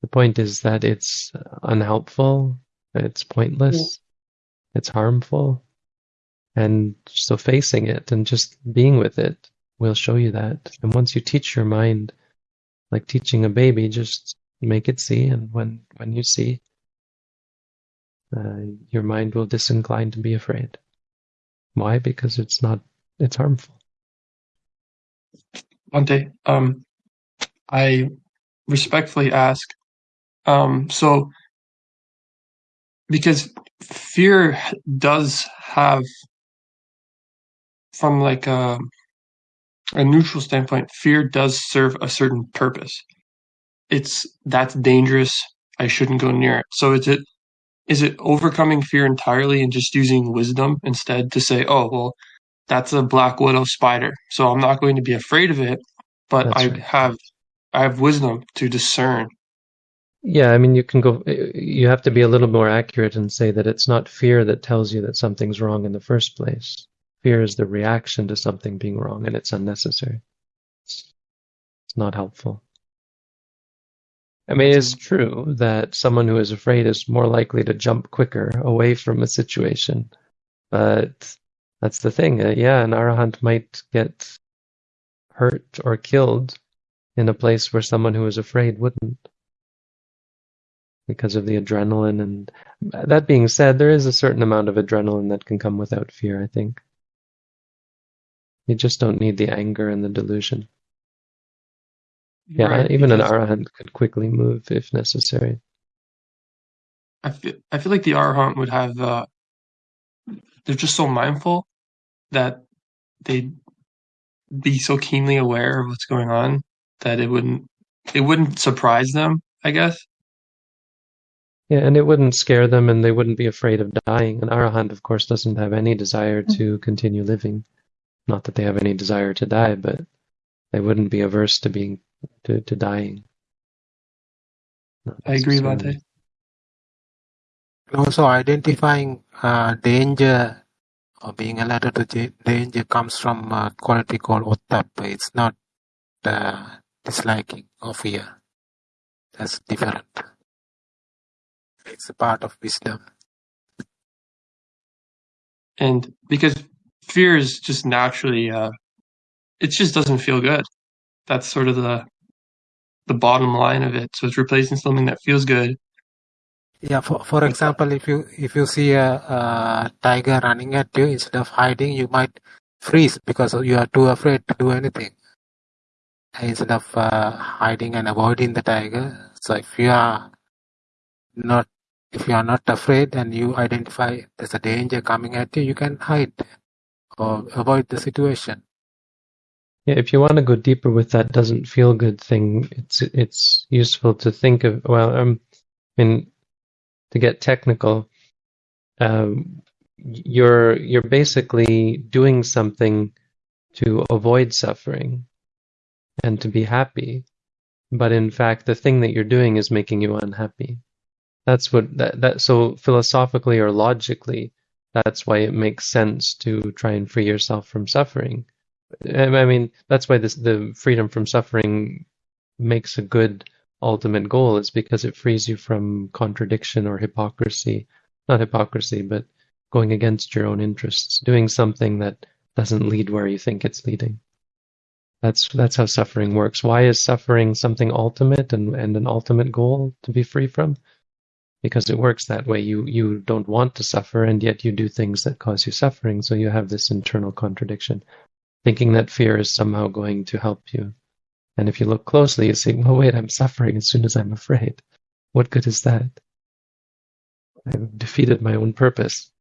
Speaker 2: The point is that it's unhelpful, it's
Speaker 18: Yeah.
Speaker 2: pointless, it's harmful, and so facing it and just being with it will show you that. And once you teach your mind like teaching a baby, just make it see, and when when you see, uh, your mind will disincline to be afraid. Why? Because it's not it's harmful.
Speaker 17: Bhante, um, I respectfully ask, um, so because fear does have, from like a, a neutral standpoint, fear does serve a certain purpose. It's that's dangerous. I shouldn't go near it. So is it is it overcoming fear entirely and just using wisdom instead to say, oh well, that's a black widow spider, so I'm not going to be afraid of it, but
Speaker 2: That's
Speaker 17: I
Speaker 2: right.
Speaker 17: have I have wisdom to discern.
Speaker 2: Yeah, I mean, you can go, you have to be a little more accurate and say that it's not fear that tells you that something's wrong in the first place. Fear is the reaction to something being wrong, and it's unnecessary. It's, not helpful. I mean, it's true that someone who is afraid is more likely to jump quicker away from a situation, but that's the thing. Uh, yeah, an arahant might get hurt or killed in a place where someone who is afraid wouldn't because of the adrenaline and that being said there is a certain amount of adrenaline that can come without fear i think you just don't need the anger and the delusion yeah
Speaker 17: Right,
Speaker 2: even an arahant could quickly move if necessary
Speaker 17: I feel I feel like the arahant would have uh, they're just so mindful that they'd be so keenly aware of what's going on that it wouldn't it wouldn't surprise them. I guess.
Speaker 2: yeah and it wouldn't scare them and they wouldn't be afraid of dying an arahant of course doesn't have any desire to continue living not that they have any desire to die but they wouldn't be averse to being to, to dying
Speaker 17: I agree,
Speaker 2: necessarily.
Speaker 17: Bhante.
Speaker 10: Also, identifying uh, danger or being alerted to danger comes from a quality called ottap. It's not uh, disliking or fear. That's different. It's a part of wisdom.
Speaker 17: And because fear is just naturally uh, it just doesn't feel good. That's sort of the the bottom line of it. So it's replacing something that feels good.
Speaker 10: Yeah, for, for example, if you if you see a, a tiger running at you, instead of hiding, you might freeze because you are too afraid to do anything. Instead of uh, hiding and avoiding the tiger, so if you are not if you are not afraid and you identify there's a danger coming at you, you can hide or avoid the situation.
Speaker 2: Yeah, if you want to go deeper with that doesn't feel good thing, it's it's useful to think of well, um, I mean, to get technical, um, you're you're basically doing something to avoid suffering and to be happy, but in fact, the thing that you're doing is making you unhappy. That's what that that so philosophically or logically, that's why it makes sense to try and free yourself from suffering. Um, I mean, that's why this the freedom from suffering makes a good ultimate goal is because it frees you from contradiction or hypocrisy. Not hypocrisy, but going against your own interests, doing something that doesn't lead where you think it's leading. That's that's how suffering works. Why is suffering something ultimate and, and an ultimate goal to be free from? Because it works that way. You you don't want to suffer and yet you do things that cause you suffering, so you have this internal contradiction thinking that fear is somehow going to help you. And if you look closely, you see, well, wait, I'm suffering as soon as I'm afraid. What good is that? I've defeated my own purpose.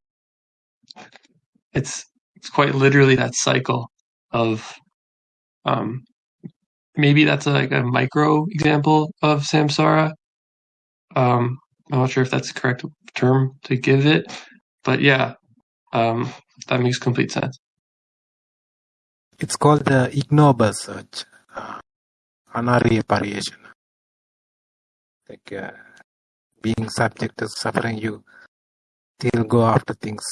Speaker 17: It's it's quite literally that cycle of um maybe that's a, like a micro example of samsara. Um I'm not sure if that's the correct term to give it, but yeah, um that makes complete sense.
Speaker 10: It's called the ignoble search, uh, anariya pariyeshana. Like uh, being subject to suffering, you still go after things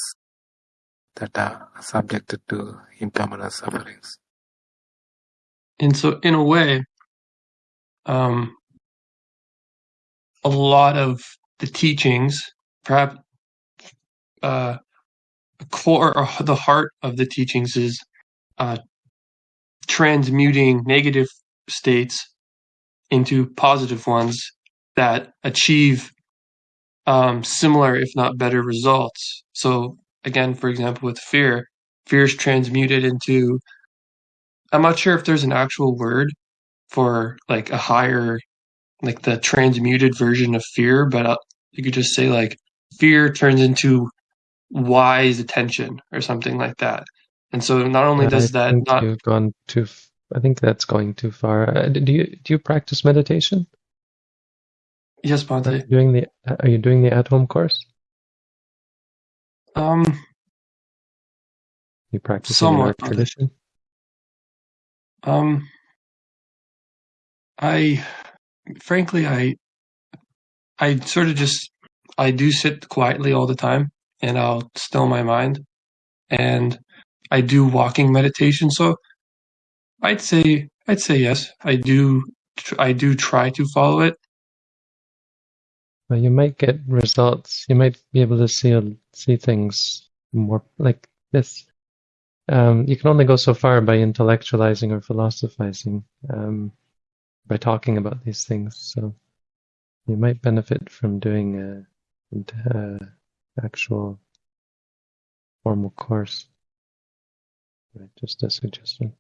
Speaker 10: that are subjected to impermanent sufferings.
Speaker 17: And so in a way, um a lot of the teachings, perhaps uh core or the heart of the teachings is uh transmuting negative states into positive ones that achieve um, similar, if not better, results. So, again, for example, with fear, fear is transmuted into. I'm not sure if there's an actual word for like a higher, like the transmuted version of fear, but uh, you could just say like fear turns into wise attention or something like that. And so not only
Speaker 2: I
Speaker 17: does that not
Speaker 2: you've gone too. f- I think that's going too far. Uh, do you do you practice meditation?
Speaker 17: yes,
Speaker 2: Are you doing the Are you doing the at home course?
Speaker 17: Um,
Speaker 2: You practice
Speaker 17: somewhat, Bhante.
Speaker 2: tradition?
Speaker 17: Um, I frankly I I sort of just I do sit quietly all the time and I'll still my mind and I do walking meditation. So I'd say I'd say yes. I do I do try to follow it.
Speaker 2: Well, you might get results. You might be able to see see things more like this. Um, you can only go so far by intellectualizing or philosophizing, um, by talking about these things. So you might benefit from doing a, a actual formal course. Right, just a suggestion.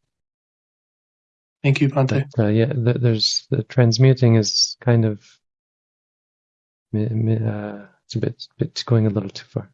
Speaker 17: Thank you, Bhante.
Speaker 2: But uh, yeah, th- there's the transmuting is kind of uh, it's a bit bit going a little too far.